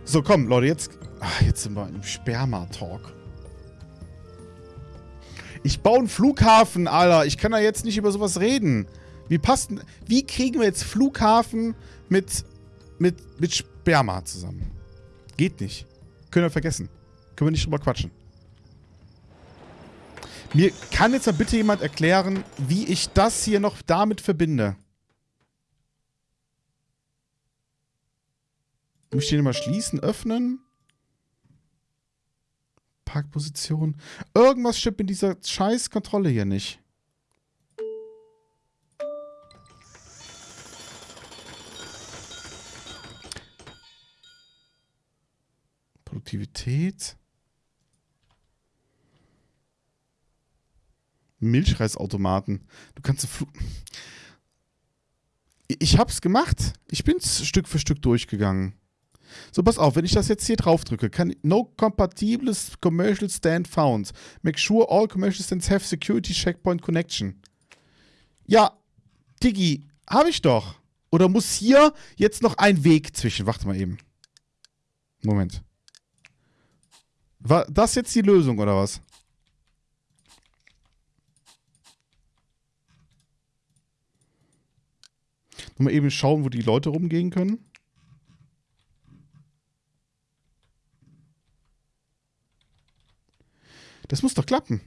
So, komm, Leute, jetzt... Ach, jetzt sind wir im Sperma-Talk. Ich baue einen Flughafen, Alter. Ich kann da jetzt nicht über sowas reden. Wie passt... Wie kriegen wir jetzt Flughafen mit... mit... mit Sperma zusammen? Geht nicht. Können wir vergessen. Können wir nicht drüber quatschen. Mir kann jetzt mal bitte jemand erklären, wie ich das hier noch damit verbinde. Ich den mal schließen, öffnen? Parkposition. Irgendwas stimmt in dieser scheiß Kontrolle hier nicht. Produktivität. Milchreisautomaten. Du kannst... Ich hab's gemacht. Ich bin's Stück für Stück durchgegangen. So, pass auf, wenn ich das jetzt hier drauf drücke, kann No compatible commercial stand found. Make sure all commercial stands have security checkpoint connection. Ja, Diggi, habe ich doch. Oder muss hier jetzt noch ein Weg zwischen? Warte mal eben. Moment. War das jetzt die Lösung, oder was? Mal eben schauen, wo die Leute rumgehen können. Das muss doch klappen.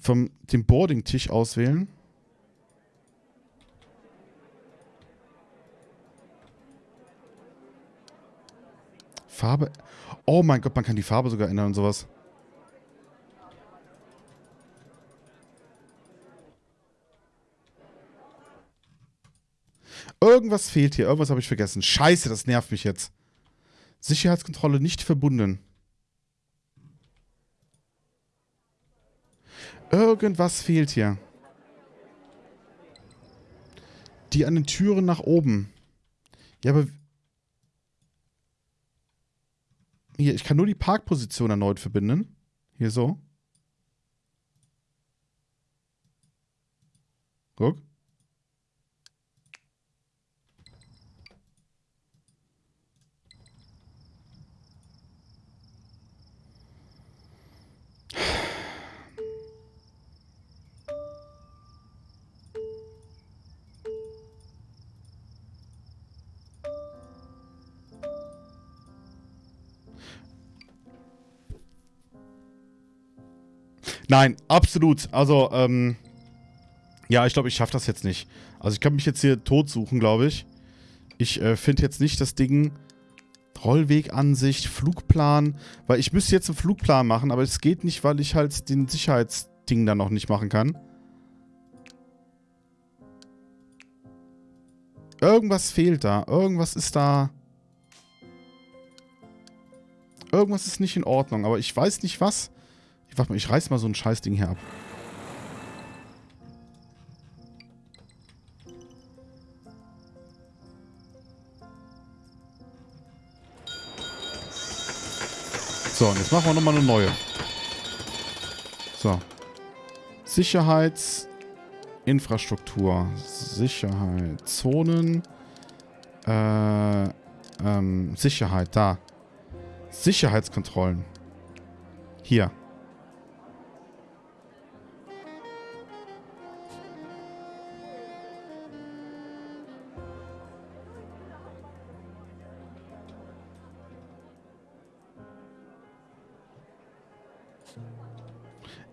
Vom dem Boarding-Tisch auswählen. Farbe. Oh mein Gott, man kann die Farbe sogar ändern und sowas. Irgendwas fehlt hier. Irgendwas habe ich vergessen. Scheiße, das nervt mich jetzt. Sicherheitskontrolle nicht verbunden. Irgendwas fehlt hier. Die an den Türen nach oben. Ja, aber... Hier, ich kann nur die Parkposition erneut verbinden. Hier so. Guck. Nein, absolut. Also, ähm, ja, ich glaube, ich schaffe das jetzt nicht. Also ich kann mich jetzt hier tot suchen, glaube ich. Ich äh, finde jetzt nicht das Ding Rollwegansicht, Flugplan, weil ich müsste jetzt einen Flugplan machen, aber es geht nicht, weil ich halt den Sicherheitsding dann noch nicht machen kann. Irgendwas fehlt da. Irgendwas ist da... Irgendwas ist nicht in Ordnung, aber ich weiß nicht was. Ich, warte mal, ich reiß mal so ein Scheißding hier ab. So, und jetzt machen wir nochmal eine neue. So. Sicherheitsinfrastruktur. Sicherheit. Zonen. Äh, ähm, Sicherheit, da. Sicherheitskontrollen. Hier.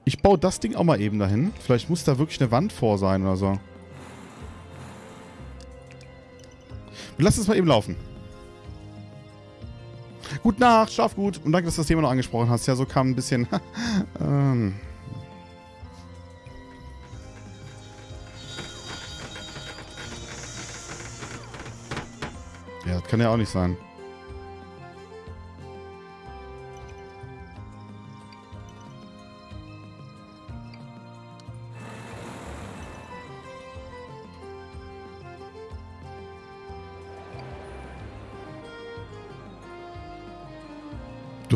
Ich baue das Ding auch mal eben dahin. Vielleicht muss da wirklich eine Wand vor sein oder so. Lassen es mal eben laufen. Gute Nacht, schlaf gut. Und danke, dass du das Thema noch angesprochen hast. Ja, so kam ein bisschen... ähm... Ja, das kann ja auch nicht sein.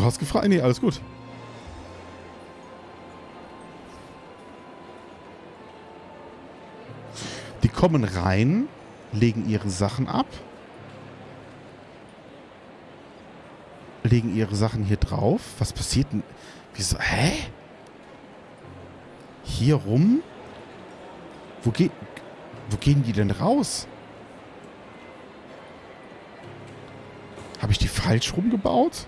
Hast gefragt? Nee, alles gut. Die kommen rein, legen ihre Sachen ab, legen ihre Sachen hier drauf. Was passiert denn? Wieso? Hä? Hier rum? Wo, geht, wo gehen die denn raus? Habe ich die falsch rumgebaut?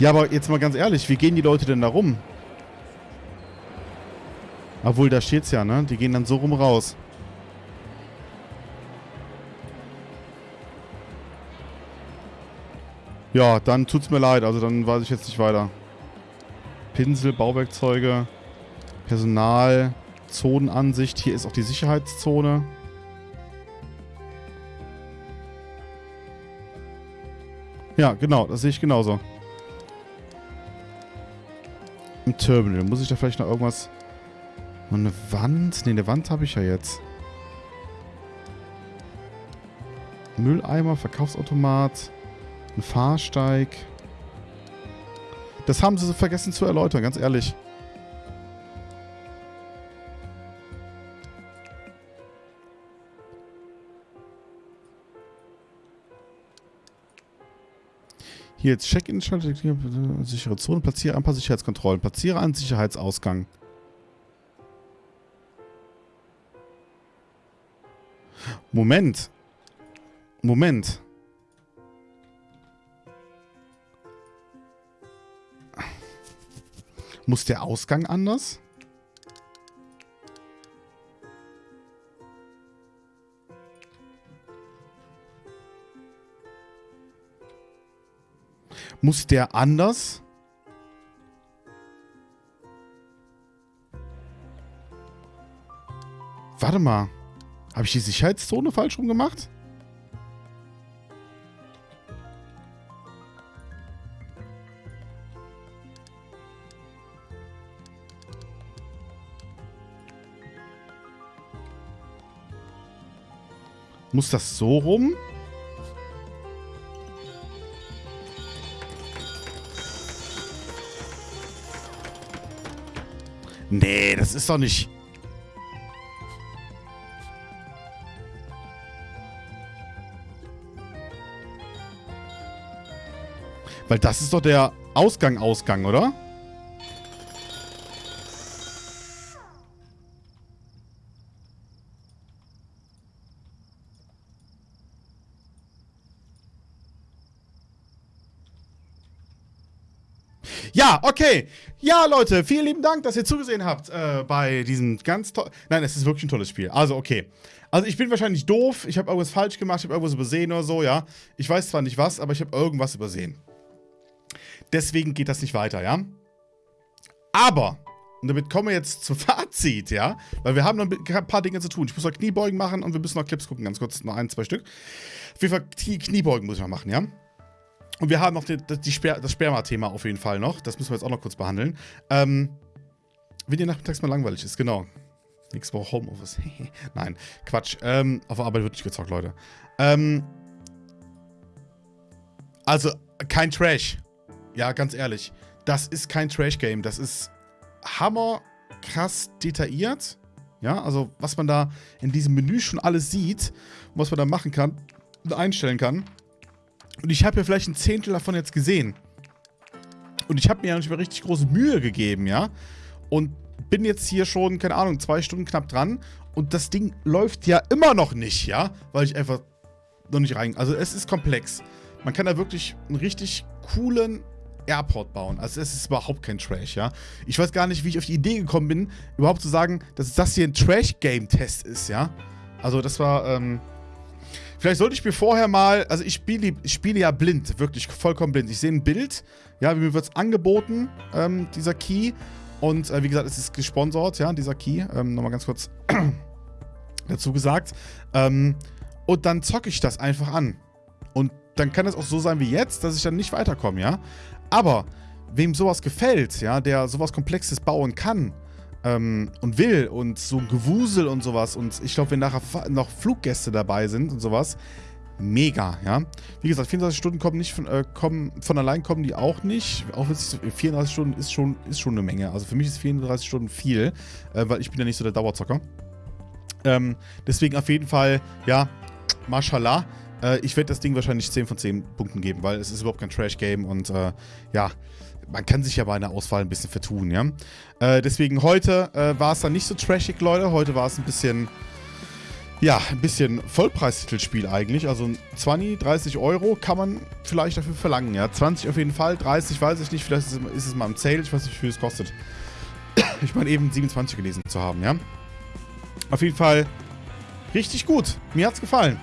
Ja, aber jetzt mal ganz ehrlich, wie gehen die Leute denn da rum? Obwohl, da steht's ja, ne? Die gehen dann so rum raus. Ja, dann tut's mir leid. Also dann weiß ich jetzt nicht weiter. Pinsel, Bauwerkzeuge, Personal, Zonenansicht. Hier ist auch die Sicherheitszone. Ja, genau. Das sehe ich genauso. Terminal. Muss ich da vielleicht noch irgendwas... Noch eine Wand? Ne, eine Wand habe ich ja jetzt. Mülleimer, Verkaufsautomat, ein Fahrsteig. Das haben sie so vergessen zu erläutern, ganz ehrlich. Hier jetzt Check-in, sichere Zone, platziere ein paar Sicherheitskontrollen, platziere einen Sicherheitsausgang. Moment. Moment. Muss der Ausgang anders? Muss der anders? Warte mal. Habe ich die Sicherheitszone falsch rum gemacht? Muss das so rum? Nee, das ist doch nicht... Weil das ist doch der Ausgang, Ausgang, oder? Okay. Ja, Leute, vielen lieben Dank, dass ihr zugesehen habt äh, bei diesem ganz tollen... Nein, es ist wirklich ein tolles Spiel. Also, okay. Also, ich bin wahrscheinlich doof. Ich habe irgendwas falsch gemacht. Ich habe irgendwas übersehen oder so, ja. Ich weiß zwar nicht was, aber ich habe irgendwas übersehen. Deswegen geht das nicht weiter, ja. Aber, und damit kommen wir jetzt zum Fazit, ja. Weil wir haben noch ein paar Dinge zu tun. Ich muss noch Kniebeugen machen und wir müssen noch Clips gucken, ganz kurz. Noch ein, zwei Stück. Auf jeden Fall Kniebeugen muss ich noch machen, ja. Und wir haben noch die, die Sper das Sperma-Thema auf jeden Fall noch. Das müssen wir jetzt auch noch kurz behandeln. Ähm, wenn dir nachmittags mal langweilig ist, genau. Nächste Woche Homeoffice. Nein, Quatsch. Ähm, auf Arbeit wird nicht gezockt, Leute. Ähm, also, kein Trash. Ja, ganz ehrlich. Das ist kein Trash-Game. Das ist hammer krass detailliert. Ja, also was man da in diesem Menü schon alles sieht, was man da machen kann und einstellen kann. Und ich habe ja vielleicht ein Zehntel davon jetzt gesehen. Und ich habe mir ja nicht mehr richtig große Mühe gegeben, ja. Und bin jetzt hier schon, keine Ahnung, zwei Stunden knapp dran. Und das Ding läuft ja immer noch nicht, ja. Weil ich einfach noch nicht rein... Also es ist komplex. Man kann da wirklich einen richtig coolen Airport bauen. Also es ist überhaupt kein Trash, ja. Ich weiß gar nicht, wie ich auf die Idee gekommen bin, überhaupt zu sagen, dass das hier ein Trash-Game-Test ist, ja. Also das war, ähm, Vielleicht sollte ich mir vorher mal, also ich spiele, ich spiele ja blind, wirklich vollkommen blind. Ich sehe ein Bild, ja, mir wird es angeboten, ähm, dieser Key. Und äh, wie gesagt, es ist gesponsert, ja, dieser Key. Ähm, Nochmal ganz kurz dazu gesagt. Ähm, und dann zocke ich das einfach an. Und dann kann es auch so sein wie jetzt, dass ich dann nicht weiterkomme, ja. Aber wem sowas gefällt, ja, der sowas Komplexes bauen kann, ähm, und will und so ein Gewusel und sowas und ich glaube, wenn nachher noch Fluggäste dabei sind und sowas, mega, ja. Wie gesagt, 24 Stunden kommen nicht von, äh, kommen, von allein kommen die auch nicht. Auch wenn es 34 Stunden ist schon, ist schon eine Menge. Also für mich ist 34 Stunden viel, äh, weil ich bin ja nicht so der Dauerzocker. Ähm, deswegen auf jeden Fall, ja, mashallah. Äh, ich werde das Ding wahrscheinlich 10 von 10 Punkten geben, weil es ist überhaupt kein Trash-Game und äh, ja, man kann sich ja bei einer Auswahl ein bisschen vertun, ja. Äh, deswegen heute äh, war es dann nicht so trashig, Leute. Heute war es ein bisschen, ja, ein bisschen Vollpreistitelspiel eigentlich. Also 20, 30 Euro kann man vielleicht dafür verlangen, ja. 20 auf jeden Fall, 30 weiß ich nicht. Vielleicht ist es, ist es mal im Sale, ich weiß nicht, wie viel es kostet. ich meine eben 27 gelesen zu haben, ja. Auf jeden Fall richtig gut. Mir hat's gefallen.